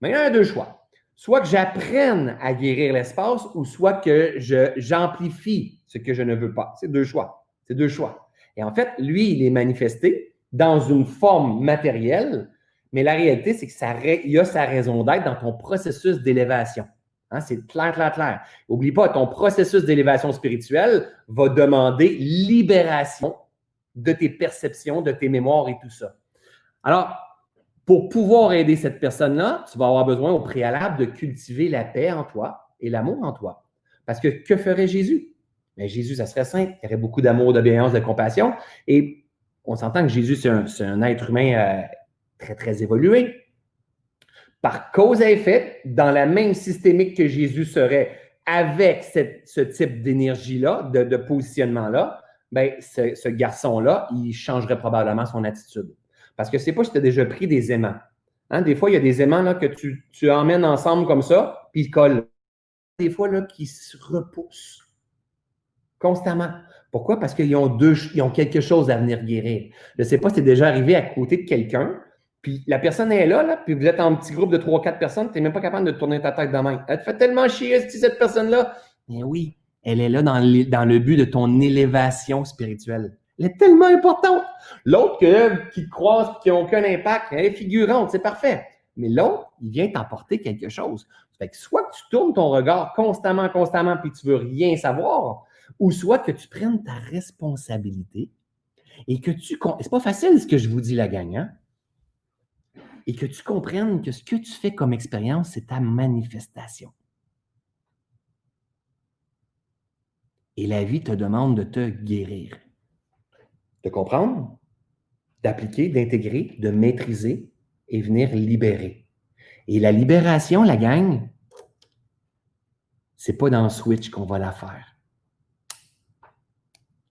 Mais il y a deux choix. Soit que j'apprenne à guérir l'espace ou soit que j'amplifie ce que je ne veux pas. C'est deux choix. C'est deux choix. Et en fait, lui, il est manifesté dans une forme matérielle, mais la réalité, c'est qu'il y a sa raison d'être dans ton processus d'élévation. Hein, c'est clair, clair, clair. N'oublie pas, ton processus d'élévation spirituelle va demander libération de tes perceptions, de tes mémoires et tout ça. Alors, pour pouvoir aider cette personne-là, tu vas avoir besoin au préalable de cultiver la paix en toi et l'amour en toi. Parce que que ferait Jésus? Mais ben, Jésus, ça serait simple. Il y aurait beaucoup d'amour, d'obéissance, de compassion. Et on s'entend que Jésus, c'est un, être humain euh, très, très évolué par cause à effet, dans la même systémique que Jésus serait avec ce type d'énergie-là, de, positionnement-là, ben, ce, garçon-là, il changerait probablement son attitude. Parce que c'est pas si tu as déjà pris des aimants. Hein, des fois, il y a des aimants là, que tu, tu emmènes ensemble comme ça, puis ils collent. Des fois, là, qui se repoussent constamment. Pourquoi? Parce qu'ils ont, deux, ils ont quelque chose à venir guérir. Je ne sais pas si c'est déjà arrivé à côté de quelqu'un puis la personne est là, puis vous êtes en petit groupe de 3-4 personnes, tu n'es même pas capable de tourner ta tête de main. Elle te fait tellement chier, cette personne-là. Mais oui, elle est là dans dans le but de ton élévation spirituelle. Elle est tellement importante. L'autre qui te croise, qui n'a aucun impact, elle est figurante, c'est parfait. Mais l'autre, il vient t'apporter quelque chose. Fait que soit que tu tournes ton regard constamment, constamment, puis tu veux rien savoir, ou soit que tu prennes ta responsabilité et que tu... C'est pas facile ce que je vous dis, la gang, hein? et que tu comprennes que ce que tu fais comme expérience, c'est ta manifestation. Et la vie te demande de te guérir. De comprendre, d'appliquer, d'intégrer, de maîtriser et venir libérer. Et la libération, la gang, c'est pas dans Switch qu'on va la faire.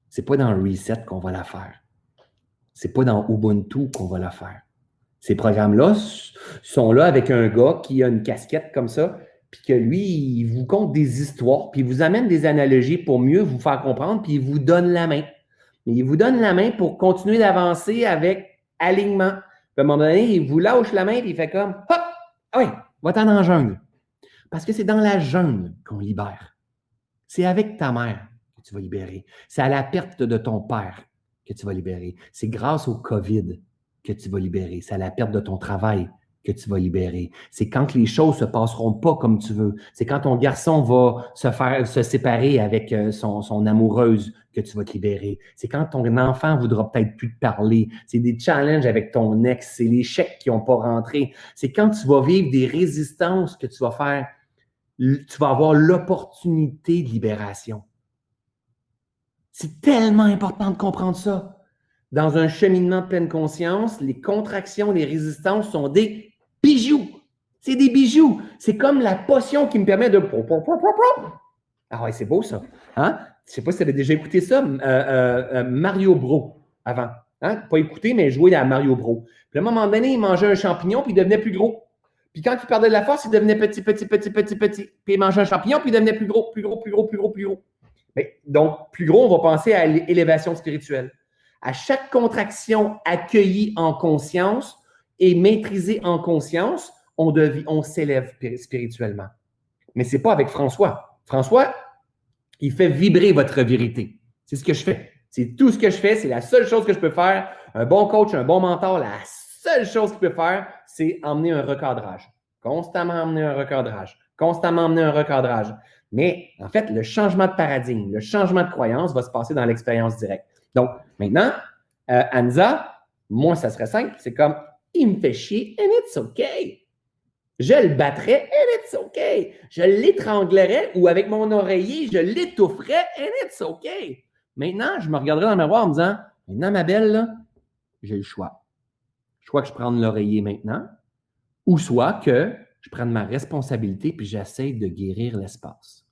C'est pas dans Reset qu'on va la faire. C'est pas dans Ubuntu qu'on va la faire. Ces programmes-là sont là avec un gars qui a une casquette comme ça, puis que lui, il vous conte des histoires, puis il vous amène des analogies pour mieux vous faire comprendre, puis il vous donne la main. Mais il vous donne la main pour continuer d'avancer avec alignement. Puis à un moment donné, il vous lâche la main, puis il fait comme Hop! Ah oui, va-t'en la jungle. Parce que c'est dans la jungle qu'on libère. C'est avec ta mère que tu vas libérer. C'est à la perte de ton père que tu vas libérer. C'est grâce au COVID que tu vas libérer. C'est à la perte de ton travail que tu vas libérer. C'est quand les choses se passeront pas comme tu veux. C'est quand ton garçon va se faire se séparer avec euh, son, amoureuse que tu vas te libérer. C'est quand ton enfant voudra peut-être plus te parler. C'est des challenges avec ton ex. C'est les chèques qui n'ont pas rentré. C'est quand tu vas vivre des résistances que tu vas faire. Tu vas avoir l'opportunité de libération. C'est tellement important de comprendre ça. Dans un cheminement de pleine conscience, les contractions, les résistances sont des bijoux. C'est des bijoux. C'est comme la potion qui me permet de... Ah ouais, c'est beau ça. Hein? Je ne sais pas si tu avais déjà écouté ça, euh, euh, euh, Mario Bro, avant. Hein? Pas écouté, mais joué à Mario Bro. Puis à un moment donné, il mangeait un champignon, puis il devenait plus gros. Puis quand il perdait de la force, il devenait petit, petit, petit, petit, petit. Puis il mangeait un champignon, puis il devenait plus gros, plus gros, plus gros, plus gros, plus gros. Donc, plus gros, on va penser à l'élévation spirituelle. À chaque contraction accueillie en conscience et maîtrisée en conscience, on, on s'élève spirituellement. Mais ce n'est pas avec François. François, il fait vibrer votre vérité. C'est ce que je fais. C'est tout ce que je fais. C'est la seule chose que je peux faire. Un bon coach, un bon mentor, la seule chose qu'il peut faire, c'est emmener un recadrage. Constamment emmener un recadrage. Constamment emmener un recadrage. Mais en fait, le changement de paradigme, le changement de croyance va se passer dans l'expérience directe. Donc, maintenant, Euh, Anza, moi, ça serait simple. C'est comme, il me fait chier and it's okay. Je le battrais and it's okay. Je l'étranglerais ou avec mon oreiller, je l'étoufferais and it's okay. Maintenant, je me regarderais dans le miroir en me disant, maintenant, ma belle, j'ai le choix. Soit que je prenne l'oreiller maintenant, ou soit que je prenne ma responsabilité puis j'essaie de guérir l'espace.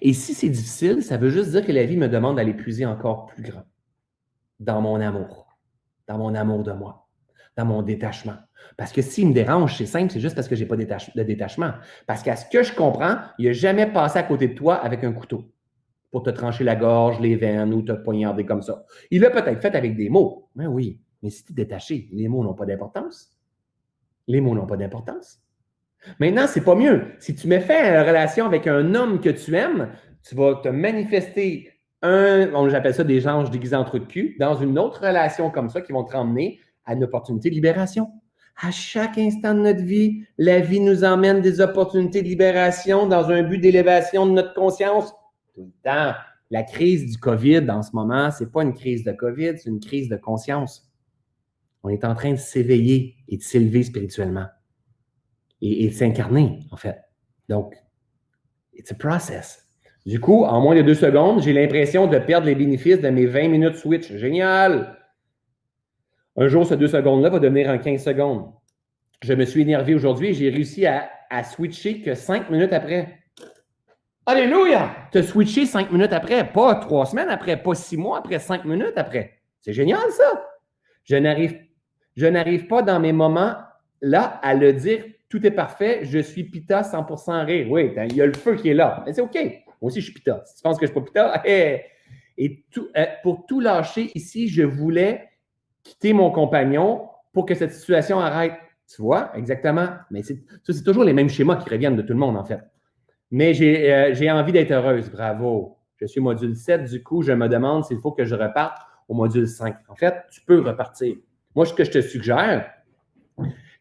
Et si c'est difficile, ça veut juste dire que la vie me demande d'aller puiser encore plus grand dans mon amour, dans mon amour de moi, dans mon détachement. Parce que s'il me dérange, c'est simple, c'est juste parce que je n'ai pas de détachement. Parce qu'à ce que je comprends, il n'a jamais passé à côté de toi avec un couteau pour te trancher la gorge, les veines ou te poignarder comme ça. Il l'a peut-être fait avec des mots. Ben oui, mais si tu es détaché, les mots n'ont pas d'importance. Les mots n'ont pas d'importance. Maintenant, c'est pas mieux. Si tu mets fait une relation avec un homme que tu aimes, tu vas te manifester un, j'appelle ça des anges déguisés en trou de cul, dans une autre relation comme ça qui vont te ramener à une opportunité de libération. À chaque instant de notre vie, la vie nous emmène des opportunités de libération dans un but d'élévation de notre conscience. Tout le temps. La crise du COVID en ce moment, ce n'est pas une crise de COVID, c'est une crise de conscience. On est en train de s'éveiller et de s'élever spirituellement et, de s'incarner, en fait. Donc, it's a process. Du coup, en moins de deux secondes, j'ai l'impression de perdre les bénéfices de mes 20 minutes switch. Génial! Un jour, ce deux secondes-là va devenir en 15 secondes. Je me suis énervé aujourd'hui et j'ai réussi à, switcher que cinq minutes après. Alléluia! Te switcher cinq minutes après, pas trois semaines après, pas six mois après, cinq minutes après. C'est génial, ça! Je n'arrive, je n'arrive pas dans mes moments là à le dire tout est parfait, je suis pita 100% rire. Oui, il y a le feu qui est là. Mais c'est OK. Moi aussi, je suis pita. Si tu penses que je ne suis pas pita, et tout, euh, pour tout lâcher ici, je voulais quitter mon compagnon pour que cette situation arrête. Tu vois, exactement. Mais ça, c'est toujours les mêmes schémas qui reviennent de tout le monde, en fait. Mais euh, j'ai envie d'être heureuse. Bravo. Je suis module 7. Du coup, je me demande s'il faut que je reparte au module 5. En fait, tu peux repartir. Moi, ce que je te suggère,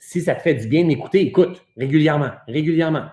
si ça te fait du bien d'écouter, écoute régulièrement, régulièrement.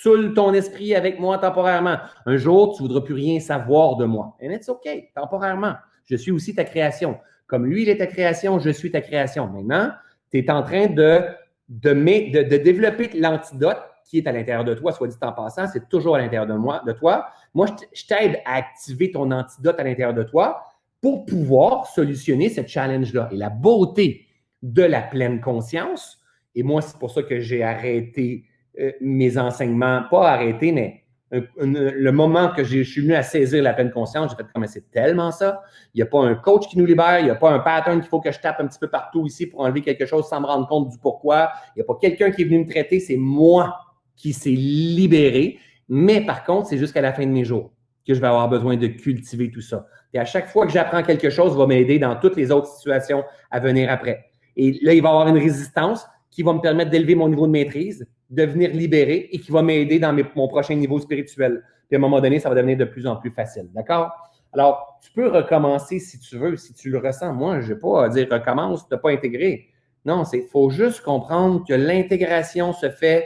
Soule ton esprit avec moi temporairement. Un jour, tu ne voudras plus rien savoir de moi. And it's OK, temporairement. Je suis aussi ta création. Comme lui, il est ta création, je suis ta création. Maintenant, tu es en train de, développer l'antidote qui est à l'intérieur de toi, soit dit en passant, c'est toujours à l'intérieur de moi, de toi. Moi, je t'aide à activer ton antidote à l'intérieur de toi pour pouvoir solutionner ce challenge-là. Et la beauté de la pleine conscience, et moi, c'est pour ça que j'ai arrêté euh, mes enseignements, pas arrêté, mais le moment que je suis venu à saisir la pleine conscience, j'ai fait comme c'est tellement ça. Il n'y a pas un coach qui nous libère, il n'y a pas un pattern qu'il faut que je tape un petit peu partout ici pour enlever quelque chose sans me rendre compte du pourquoi. Il n'y a pas quelqu'un qui est venu me traiter, c'est moi qui s'est libéré. Mais par contre, c'est jusqu'à la fin de mes jours que je vais avoir besoin de cultiver tout ça. Et à chaque fois que j'apprends quelque chose, va m'aider dans toutes les autres situations à venir après. Et là, il va y avoir une résistance qui va me permettre d'élever mon niveau de maîtrise, de venir libérer et qui va m'aider dans mon prochain niveau spirituel. Puis à un moment donné, ça va devenir de plus en plus facile. D'accord? Alors, tu peux recommencer si tu veux, si tu le ressens. Moi, je ne vais pas dire recommence, tu n'as pas intégré. Non, il faut juste comprendre que l'intégration se fait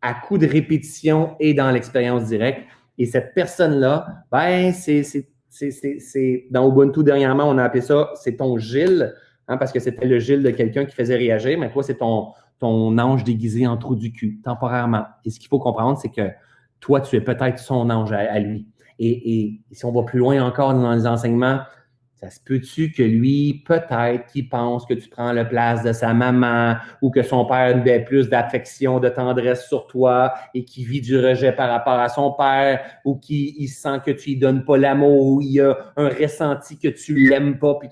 à coup de répétition et dans l'expérience directe. Et cette personne-là, ben, c'est, dans Ubuntu dernièrement, on a appelé ça, c'est ton Gilles. Hein, parce que c'était le Gilles de quelqu'un qui faisait réagir, mais toi, c'est ton, ange déguisé en trou du cul, temporairement. Et ce qu'il faut comprendre, c'est que toi, tu es peut-être son ange à, lui. Et, si on va plus loin encore dans les enseignements, ça se peut-tu que lui, peut-être qu'il pense que tu prends la place de sa maman ou que son père a plus d'affection, de tendresse sur toi et qui vit du rejet par rapport à son père ou qu'il sent que tu lui donnes pas l'amour ou il a un ressenti que tu l'aimes pas. Puis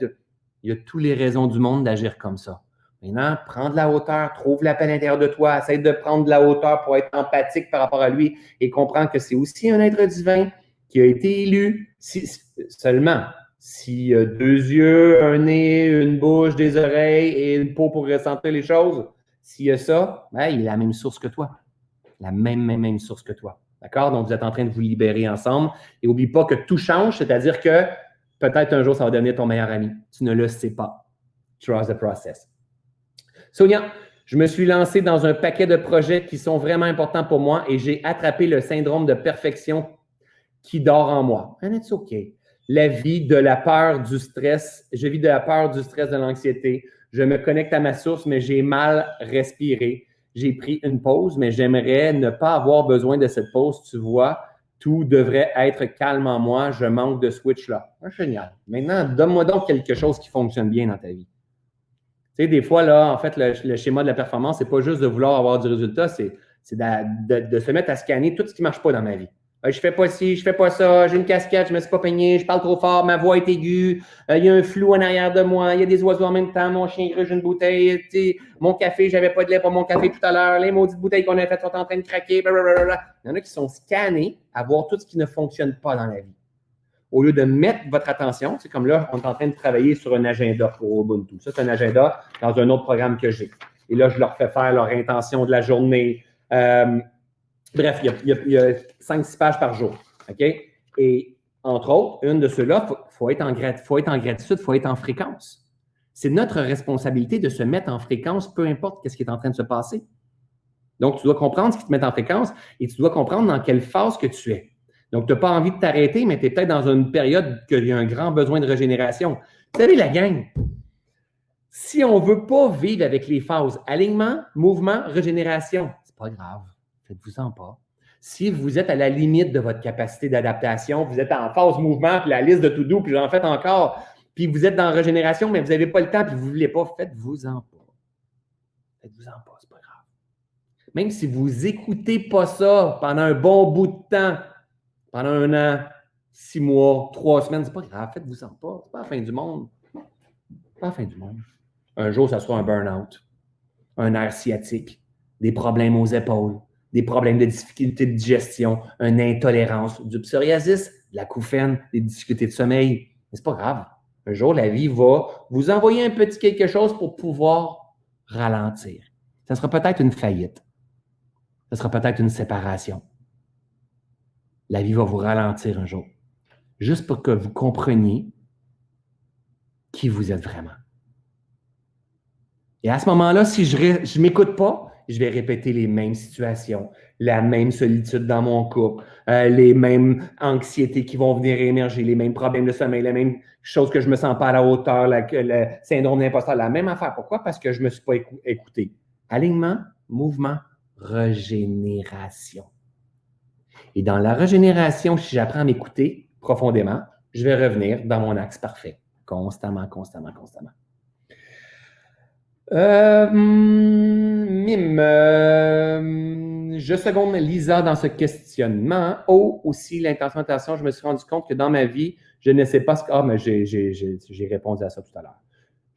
il y a toutes les raisons du monde d'agir comme ça. Maintenant, prends de la hauteur, trouve la paix à l'intérieur de toi, essaie de prendre de la hauteur pour être empathique par rapport à lui et comprends que c'est aussi un être divin qui a été élu. Si, seulement, s'il a deux yeux, un nez, une bouche, des oreilles et une peau pour ressentir les choses, s'il a ça, ben, il a la même source que toi. La même, même, même source que toi. D'accord? Donc, vous êtes en train de vous libérer ensemble. Et n'oublie pas que tout change, c'est-à-dire que Peut-être un jour, ça va devenir ton meilleur ami. Tu ne le sais pas. Trust the process. Sonia, je me suis lancé dans un paquet de projets qui sont vraiment importants pour moi et j'ai attrapé le syndrome de perfection qui dort en moi. And it's OK. la vie de la peur, du stress. Je vis de la peur, du stress, de l'anxiété. Je me connecte à ma source, mais j'ai mal respiré. J'ai pris une pause, mais j'aimerais ne pas avoir besoin de cette pause. Tu vois, tout devrait être calme en moi. Je manque de switch là. Ah, génial. Maintenant, donne-moi donc quelque chose qui fonctionne bien dans ta vie. Tu sais, des fois, là, en fait, le, schéma de la performance, c'est pas juste de vouloir avoir du résultat, c'est de, se mettre à scanner tout ce qui marche pas dans ma vie. Je je fais pas ci, je fais pas ça, j'ai une casquette, je me suis pas peigné, je parle trop fort, ma voix est aiguë, euh, il y a un flou en arrière de moi, il y a des oiseaux en même temps, mon chien gruge une bouteille, mon café, j'avais pas de lait pour mon café tout à l'heure, les maudites bouteilles qu'on a faites sont en train de craquer, blablabla. Il y en a qui sont scannés à voir tout ce qui ne fonctionne pas dans la vie. Au lieu de mettre votre attention, c'est comme là, on est en train de travailler sur un agenda pour Ubuntu. Ça, c'est un agenda dans un autre programme que j'ai. Et là, je leur fais faire leur intention de la journée. Euh, Bref, il y a, 5-6 pages par jour. OK? Et entre autres, une de ceux-là, il faut, être en faut être en gratitude, il faut être en fréquence. C'est notre responsabilité de se mettre en fréquence, peu importe ce qui est en train de se passer. Donc, tu dois comprendre ce qui te met en fréquence et tu dois comprendre dans quelle phase que tu es. Donc, tu n'as pas envie de t'arrêter, mais tu es peut-être dans une période qu'il y a un grand besoin de régénération. Vous savez, la gang, si on ne veut pas vivre avec les phases alignement, mouvement, régénération, c'est pas grave. Faites-vous-en pas. Si vous êtes à la limite de votre capacité d'adaptation, vous êtes en phase mouvement, puis la liste de tout doux, puis j'en fais encore, puis vous êtes dans régénération, mais vous n'avez pas le temps, puis vous ne voulez pas, faites-vous-en pas. Faites-vous-en pas, c'est pas grave. Même si vous n'écoutez pas ça pendant un bon bout de temps, pendant un an, six mois, trois semaines, c'est pas grave, faites-vous-en pas. C'est pas la fin du monde. C'est pas la fin du monde. Un jour, ça sera un burn-out, un air sciatique, des problèmes aux épaules, des problèmes de difficulté de digestion, une intolérance, du psoriasis, de la couffaine, des difficultés de sommeil. Mais c'est pas grave. Un jour, la vie va vous envoyer un petit quelque chose pour pouvoir ralentir. Ça sera peut-être une faillite. Ça sera peut-être une séparation. La vie va vous ralentir un jour. Juste pour que vous compreniez qui vous êtes vraiment. Et à ce moment-là, si je ne m'écoute pas, je vais répéter les mêmes situations, la même solitude dans mon couple, euh, les mêmes anxiétés qui vont venir émerger, les mêmes problèmes de sommeil, les mêmes choses que je me sens pas à la hauteur, le syndrome d'imposteur, la même affaire. Pourquoi? Parce que je me suis pas écouté. Alignement, mouvement, régénération. Et dans la régénération, si j'apprends à m'écouter profondément, je vais revenir dans mon axe parfait, constamment, constamment, constamment. Euh, mime. Euh, je seconde Lisa dans ce questionnement. Oh, aussi, l'intention je me suis rendu compte que dans ma vie, je ne sais pas ce que. Ah, mais j'ai répondu à ça tout à l'heure.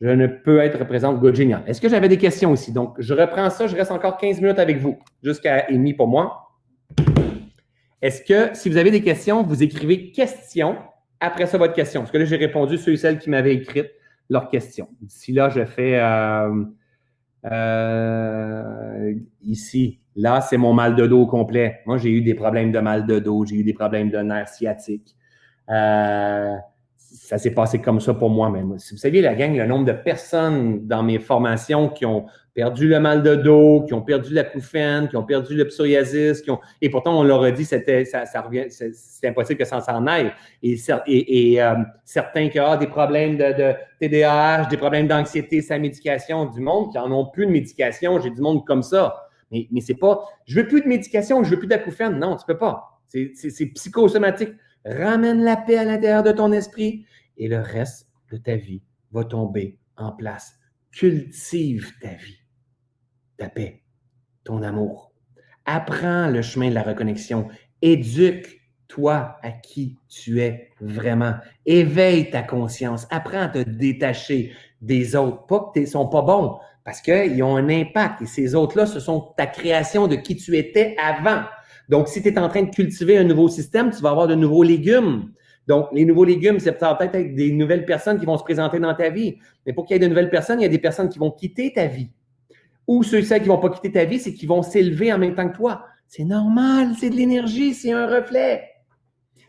Je ne peux être présente. Good, génial. Est-ce que j'avais des questions aussi? Donc, je reprends ça. Je reste encore 15 minutes avec vous, jusqu'à Amy pour moi. Est-ce que, si vous avez des questions, vous écrivez question après ça votre question? Parce que là, j'ai répondu ceux et celles qui m'avaient écrites leurs questions. D'ici là, je fais euh, euh, ici, là, c'est mon mal de dos complet. Moi, j'ai eu des problèmes de mal de dos, j'ai eu des problèmes de nerfs sciatiques. Euh, ça s'est passé comme ça pour moi. même. vous saviez, la gang, le nombre de personnes dans mes formations qui ont perdu le mal de dos, qui ont perdu la couffaine, qui ont perdu le psoriasis, qui ont, et pourtant on leur a dit c'était ça, ça revient, c'est impossible que ça s'en aille. Et, et, euh, certains qui ont des problèmes de, de TDAH, des problèmes d'anxiété, sa médication, du monde qui en ont plus de médication, j'ai du monde comme ça. Mais, mais c'est pas, je veux plus de médication, je veux plus d'acouphène. Non, tu peux pas. C'est psychosomatique. Ramène la paix à l'intérieur de ton esprit et le reste de ta vie va tomber en place. Cultive ta vie, ta paix, ton amour. Apprends le chemin de la reconnexion. Éduque-toi à qui tu es vraiment. Éveille ta conscience. Apprends à te détacher des autres. Pas que ne sont pas bons, parce qu'ils ont un impact. Et ces autres-là, ce sont ta création de qui tu étais avant. Donc, si tu es en train de cultiver un nouveau système, tu vas avoir de nouveaux légumes. Donc, les nouveaux légumes, c'est peut-être des nouvelles personnes qui vont se présenter dans ta vie. Mais pour qu'il y ait de nouvelles personnes, il y a des personnes qui vont quitter ta vie. Ou ceux et celles qui ne vont pas quitter ta vie, c'est qu'ils vont s'élever en même temps que toi. C'est normal, c'est de l'énergie, c'est un reflet.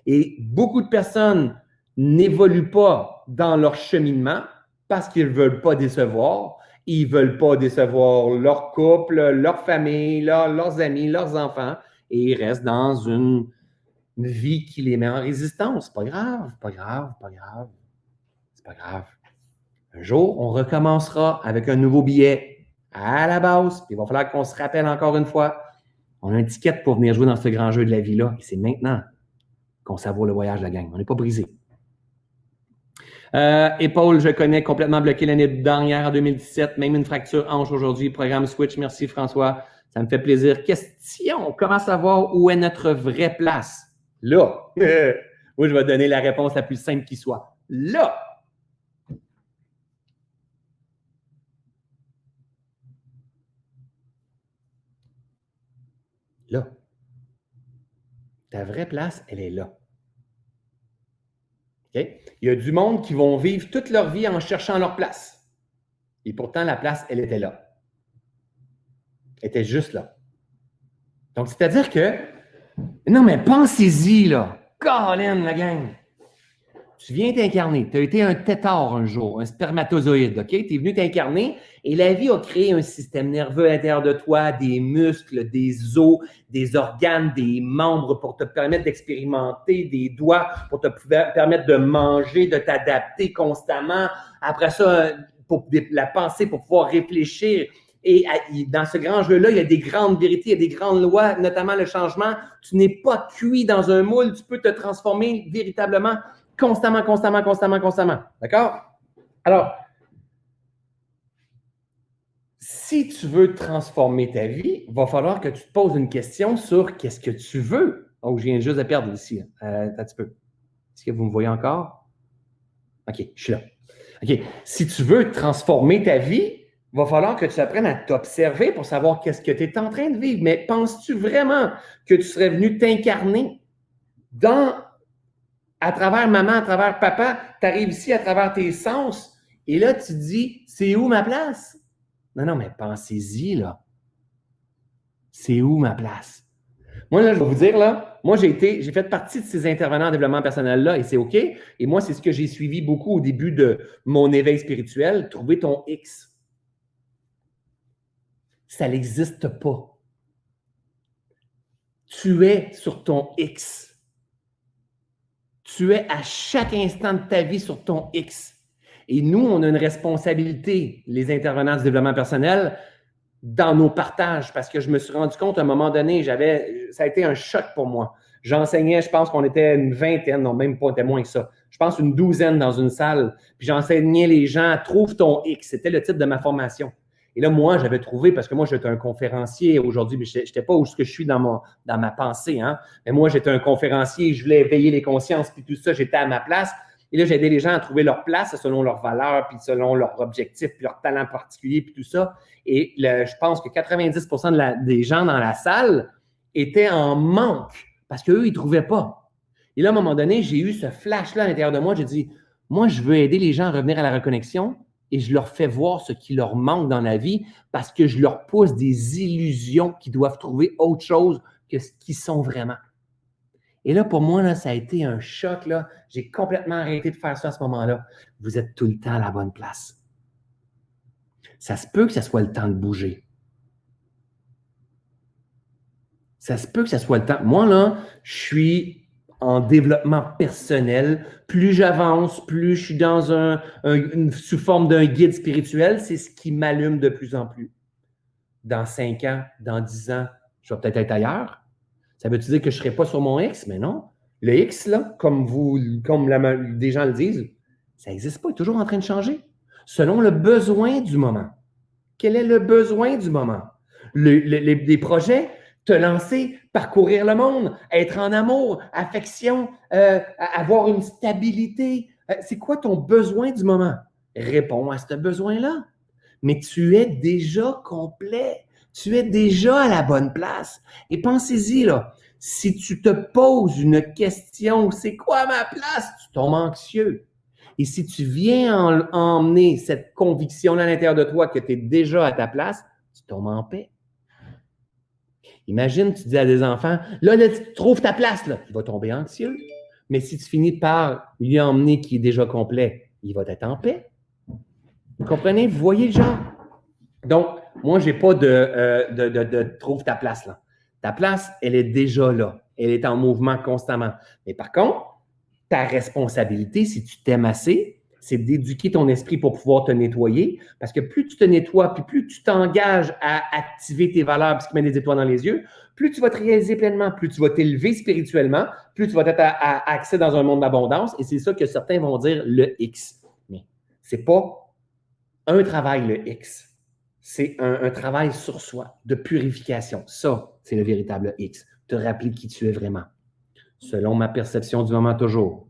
Et beaucoup de personnes n'évoluent pas dans leur cheminement parce qu'ils ne veulent pas décevoir. Ils ne veulent pas décevoir leur couple, leur famille, leurs amis, leurs enfants. Et ils restent dans une vie qui les met en résistance. Pas grave, pas grave, pas grave. C'est pas grave. Un jour, on recommencera avec un nouveau billet à la base. Il va falloir qu'on se rappelle encore une fois. On a un ticket pour venir jouer dans ce grand jeu de la vie-là. Et c'est maintenant qu'on savoure le voyage de la gang. On n'est pas brisé. Euh, épaule, je connais complètement bloqué l'année dernière en 2017, même une fracture hanche aujourd'hui. Programme Switch, merci François. Ça me fait plaisir. Question, comment savoir où est notre vraie place? Là. Moi, je vais donner la réponse la plus simple qui soit. Là. Là. Ta vraie place, elle est là. Il y a du monde qui vont vivre toute leur vie en cherchant leur place. Et pourtant, la place, elle était là. Elle était juste là. Donc, c'est-à-dire que, non, mais pensez-y, là. Colin, la gang. Tu viens t'incarner. Tu as été un tétard un jour, un spermatozoïde, OK? Tu es venu t'incarner et la vie a créé un système nerveux à l'intérieur de toi, des muscles, des os, des organes, des membres pour te permettre d'expérimenter, des doigts pour te permettre de manger, de t'adapter constamment. Après ça, pour la pensée, pour pouvoir réfléchir. Et dans ce grand jeu-là, il y a des grandes vérités, il y a des grandes lois, notamment le changement. Tu n'es pas cuit dans un moule, tu peux te transformer véritablement constamment, constamment, constamment, constamment. D'accord? Alors, si tu veux transformer ta vie, il va falloir que tu te poses une question sur qu'est-ce que tu veux. Oh, je viens juste de perdre ici. Euh, un petit peu. Est-ce que vous me voyez encore? OK, je suis là. OK. Si tu veux transformer ta vie, il va falloir que tu apprennes à t'observer pour savoir qu'est-ce que tu es en train de vivre. Mais penses-tu vraiment que tu serais venu t'incarner dans à travers maman, à travers papa, tu arrives ici à travers tes sens, et là, tu dis, c'est où ma place? Non, non, mais pensez-y, là. C'est où ma place? Moi, là, je vais vous dire, là, moi, j'ai été, j'ai fait partie de ces intervenants en développement personnel-là, et c'est OK. Et moi, c'est ce que j'ai suivi beaucoup au début de mon éveil spirituel, trouver ton X. Ça n'existe pas. Tu es sur ton X. Tu es à chaque instant de ta vie sur ton X. Et nous, on a une responsabilité, les intervenants du développement personnel, dans nos partages, parce que je me suis rendu compte à un moment donné, j'avais, ça a été un choc pour moi. J'enseignais, je pense qu'on était une vingtaine, non, même pas, moins que ça. Je pense une douzaine dans une salle. Puis j'enseignais les gens, trouve ton X. C'était le titre de ma formation. Et là, moi, j'avais trouvé, parce que moi, j'étais un conférencier aujourd'hui, mais je n'étais pas où je suis dans, dans ma pensée. Hein? Mais moi, j'étais un conférencier, je voulais éveiller les consciences, puis tout ça, j'étais à ma place. Et là, j'aidais les gens à trouver leur place selon leurs valeurs, puis selon leurs objectifs, puis leurs talents particuliers, puis tout ça. Et je pense que 90% des gens dans la salle étaient en manque parce qu'eux, ils ne trouvaient pas. Et là, à un moment donné, j'ai eu ce flash-là à l'intérieur de moi. J'ai dit, moi, je veux aider les gens à revenir à la reconnexion et je leur fais voir ce qui leur manque dans la vie parce que je leur pousse des illusions qui doivent trouver autre chose que ce qu'ils sont vraiment. Et là, pour moi, ça a été un choc. J'ai complètement arrêté de faire ça à ce moment-là. Vous êtes tout le temps à la bonne place. Ça se peut que ce soit le temps de bouger. Ça se peut que ce soit le temps. Moi, là, je suis en développement personnel. Plus j'avance, plus je suis dans un, sous forme d'un guide spirituel, c'est ce qui m'allume de plus en plus. Dans cinq ans, dans dix ans, je vais peut-être être ailleurs. Ça veut dire que je ne serai pas sur mon X? Mais non. Le X, là, comme, vous, comme la, des gens le disent, ça n'existe pas, il est toujours en train de changer. Selon le besoin du moment. Quel est le besoin du moment? les projets, te lancer, parcourir le monde, être en amour, affection, euh, avoir une stabilité. Euh, c'est quoi ton besoin du moment? Réponds à ce besoin-là. Mais tu es déjà complet. Tu es déjà à la bonne place. Et pensez-y, là. Si tu te poses une question, c'est quoi ma place? Tu tombes anxieux. Et si tu viens emmener cette conviction-là à l'intérieur de toi que tu es déjà à ta place, tu tombes en paix. Imagine, tu dis à des enfants, là, tu trouves ta place, là. Il va tomber anxieux. Mais si tu finis par lui emmener qui est déjà complet, il va être en paix. Vous comprenez? Vous voyez le genre? Donc, moi, je n'ai pas de, euh, de, de, trouve ta place là. Ta place, elle est déjà là. Elle est en mouvement constamment. Mais par contre, ta responsabilité, si tu t'aimes assez, c'est d'éduquer ton esprit pour pouvoir te nettoyer. Parce que plus tu te nettoies, puis plus tu t'engages à activer tes valeurs, puis ce qui met des étoiles dans les yeux, plus tu vas te réaliser pleinement, plus tu vas t'élever spirituellement, plus tu vas être à, accès dans un monde d'abondance. Et c'est ça que certains vont dire le X. Mais c'est pas un travail, le X. C'est un, un travail sur soi, de purification. Ça, c'est le véritable X. Te rappeler qui tu es vraiment. Selon ma perception du moment toujours.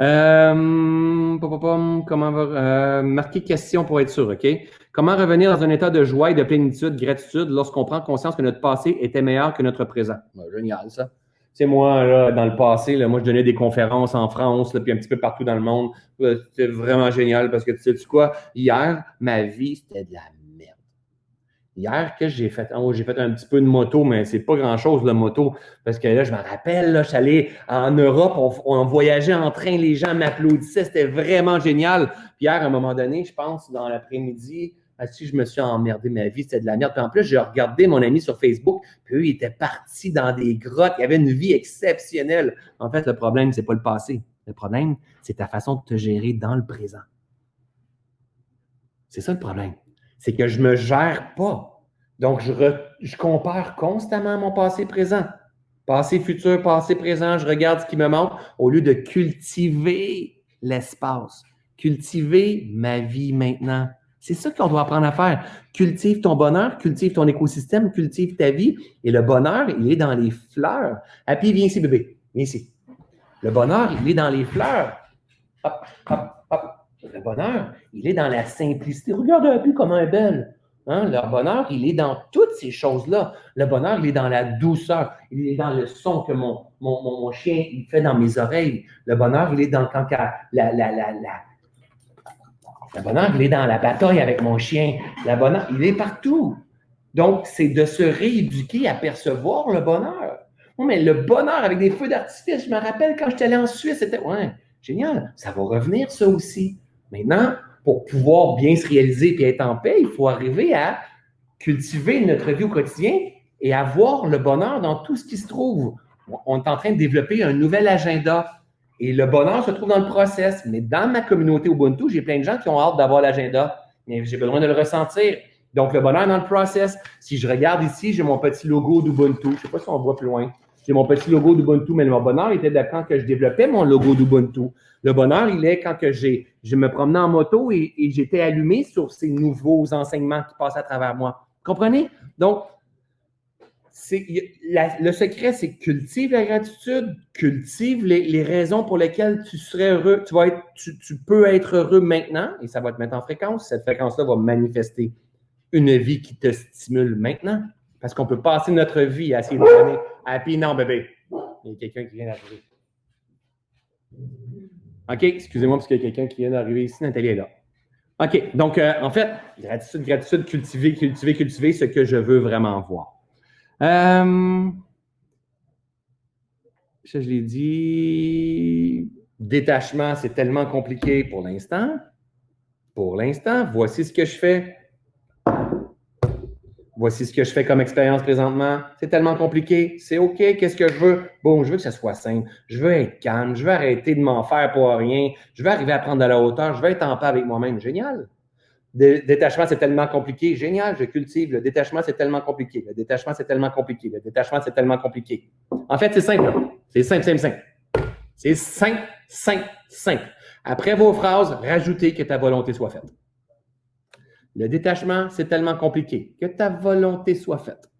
Euh, comment va, euh, marquer question pour être sûr, OK? Comment revenir dans un état de joie et de plénitude, gratitude lorsqu'on prend conscience que notre passé était meilleur que notre présent? génial, ça. C'est moi, là, dans le passé, là, moi, je donnais des conférences en France, là, puis un petit peu partout dans le monde. C'était vraiment génial parce que tu sais quoi? Hier, ma vie, c'était de la Hier, que j'ai fait? Oh, j'ai fait un petit peu de moto, mais c'est pas grand-chose, la moto. Parce que là, je me rappelle, là, allé en Europe, on, voyageait en train, les gens m'applaudissaient, c'était vraiment génial. Puis hier, à un moment donné, je pense, dans l'après-midi, si je me suis emmerdé ma vie, c'était de la merde. Puis en plus, j'ai regardé mon ami sur Facebook, puis eux, ils étaient partis dans des grottes, ils avaient une vie exceptionnelle. En fait, le problème, c'est pas le passé. Le problème, c'est ta façon de te gérer dans le présent. C'est ça le problème c'est que je ne me gère pas. Donc, je, compare constamment mon passé présent. Passé futur, passé présent, je regarde ce qui me manque au lieu de cultiver l'espace, cultiver ma vie maintenant. C'est ça qu'on doit apprendre à faire. Cultive ton bonheur, cultive ton écosystème, cultive ta vie. Et le bonheur, il est dans les fleurs. Happy, viens ici, bébé. Viens ici. Le bonheur, il est dans les fleurs. Hop, hop, bonheur, il est dans la simplicité. Regarde un peu elle est belle. Hein? Le bonheur, il est dans toutes ces choses-là. Le bonheur, il est dans la douceur. Il est dans le son que mon, mon, chien il fait dans mes oreilles. Le bonheur, il est dans quand la, la, la, Le bonheur, il est dans la bataille avec mon chien. Le bonheur, il est partout. Donc, c'est de se rééduquer à percevoir le bonheur. mais le bonheur avec des feux d'artifice, je me rappelle quand j'étais allé en Suisse, c'était ouais, génial. Ça va revenir, ça aussi. Maintenant, pour pouvoir bien se réaliser et être en paix, il faut arriver à cultiver notre vie au quotidien et avoir le bonheur dans tout ce qui se trouve. On est en train de développer un nouvel agenda et le bonheur se trouve dans le process. Mais dans ma communauté Ubuntu, j'ai plein de gens qui ont hâte d'avoir l'agenda, mais j'ai besoin de le ressentir. Donc, le bonheur dans le process. Si je regarde ici, j'ai mon petit logo d'Ubuntu. Je ne sais pas si on voit plus loin. J'ai mon petit logo d'Ubuntu, mais mon bonheur était de que je développais mon logo d'Ubuntu. Le bonheur, il est quand que j'ai, je me promenais en moto et, j'étais allumé sur ces nouveaux enseignements qui passent à travers moi. Comprenez? Donc, le secret, c'est cultive la gratitude, cultive les, raisons pour lesquelles tu serais heureux. Tu, vas être, tu, peux être heureux maintenant et ça va te mettre en fréquence. Cette fréquence-là va manifester une vie qui te stimule maintenant. Parce qu'on peut passer notre vie à essayer de donner happy. Non, bébé. Il y a quelqu'un qui vient d'arriver. OK, excusez-moi parce qu'il y a quelqu'un qui vient d'arriver ici. Nathalie est là. OK, donc euh, en fait, gratitude, gratitude, cultiver, cultiver, cultiver ce que je veux vraiment voir. Euh, ça, je l'ai dit. Détachement, c'est tellement compliqué pour l'instant. Pour l'instant, voici ce que je fais voici ce que je fais comme expérience présentement. C'est tellement compliqué. C'est OK. Qu'est-ce que je veux? Bon, je veux que ça soit simple. Je veux être calme. Je veux arrêter de m'en faire pour rien. Je veux arriver à prendre de la hauteur. Je veux être en paix avec moi-même. Génial. Le détachement, c'est tellement compliqué. Génial, je cultive. Le détachement, c'est tellement compliqué. Le détachement, c'est tellement compliqué. Le détachement, c'est tellement compliqué. En fait, c'est simple. C'est simple, simple, simple. C'est simple, simple, simple. Après vos phrases, rajoutez que ta volonté soit faite. Le détachement, c'est tellement compliqué. Que ta volonté soit faite.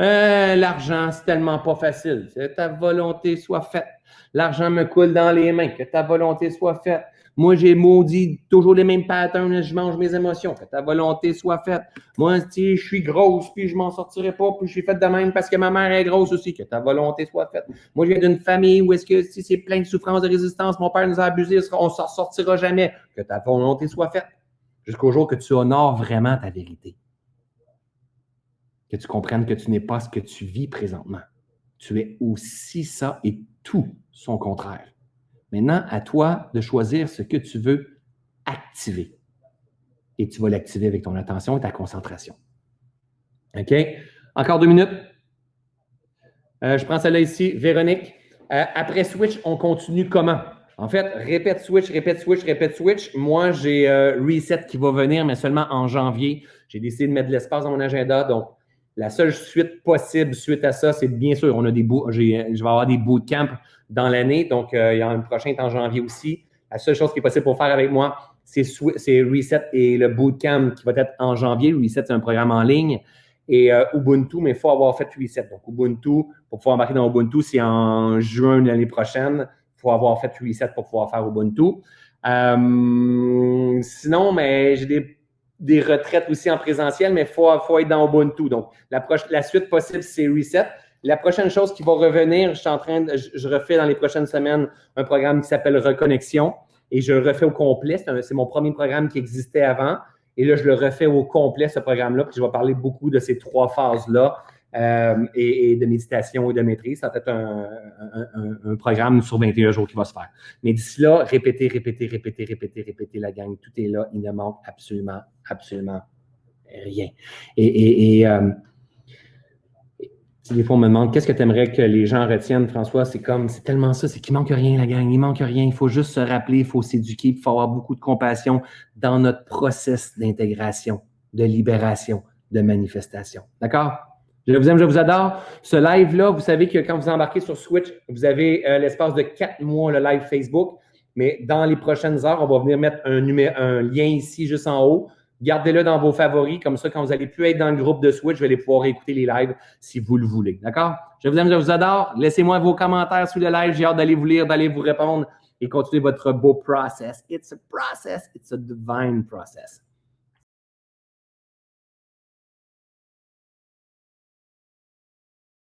Euh, l'argent, c'est tellement pas facile. Que ta volonté soit faite. L'argent me coule dans les mains. Que ta volonté soit faite. Moi, j'ai maudit toujours les mêmes patterns, je mange mes émotions. Que ta volonté soit faite. Moi, si je suis grosse, puis je m'en sortirai pas, puis je suis faite de même parce que ma mère est grosse aussi. Que ta volonté soit faite. Moi, je viens d'une famille où est-ce que si c'est plein de souffrance, de résistance, mon père nous a abusés, on s'en sortira jamais. Que ta volonté soit faite jusqu'au jour que tu honores vraiment ta vérité. Que tu comprennes que tu n'es pas ce que tu vis présentement. Tu es aussi ça et tout son contraire. Maintenant, à toi de choisir ce que tu veux activer. Et tu vas l'activer avec ton attention et ta concentration. OK? Encore deux minutes. Euh, je prends celle-là ici. Véronique. Euh, après Switch, on continue comment? En fait, répète Switch, répète Switch, répète Switch. Moi, j'ai Reset qui va venir, mais seulement en janvier. J'ai décidé de mettre de l'espace dans mon agenda. Donc, la seule suite possible suite à ça, c'est bien sûr, on a des je vais avoir des bootcamps dans l'année. Donc, il y en a un prochain en janvier aussi. La seule chose qui est possible pour faire avec moi, c'est Reset et le bootcamp qui va être en janvier. Reset, c'est un programme en ligne. Et euh, Ubuntu, mais il faut avoir fait Reset. Donc, Ubuntu, pour pouvoir embarquer dans Ubuntu, c'est en juin de l'année prochaine. Faut avoir fait Reset pour pouvoir faire Ubuntu. Euh, sinon, mais j'ai des, des, retraites aussi en présentiel, mais il faut, faut, être dans Ubuntu. Donc, la, la suite possible, c'est Reset. La prochaine chose qui va revenir, je suis en train de, je refais dans les prochaines semaines un programme qui s'appelle Reconnexion et je le refais au complet. C'est mon premier programme qui existait avant. Et là, je le refais au complet, ce programme-là, puis je vais parler beaucoup de ces trois phases-là euh, et, de méditation et de maîtrise. Ça va être un, programme sur 21 jours qui va se faire. Mais d'ici là, répétez, répétez, répétez, répétez, répétez la gang. Tout est là. Il ne manque absolument, absolument rien. Et, et euh, des fois, on me demande qu'est-ce que tu aimerais que les gens retiennent, François? C'est comme, c'est tellement ça, c'est qu'il manque rien, la gang. Il manque rien. Il faut juste se rappeler, il faut s'éduquer, il faut avoir beaucoup de compassion dans notre process d'intégration, de libération, de manifestation. D'accord? Je vous aime, je vous adore. Ce live-là, vous savez que quand vous embarquez sur Switch, vous avez euh, l'espace de quatre mois le live Facebook. Mais dans les prochaines heures, on va venir mettre un, un lien ici, juste en haut. Gardez-le dans vos favoris. Comme ça, quand vous allez plus être dans le groupe de Switch, vous allez pouvoir écouter les lives si vous le voulez. D'accord? Je vous aime, je vous adore. Laissez-moi vos commentaires sous le live. J'ai hâte d'aller vous lire, d'aller vous répondre et continuer votre beau process. It's a process. It's a divine process.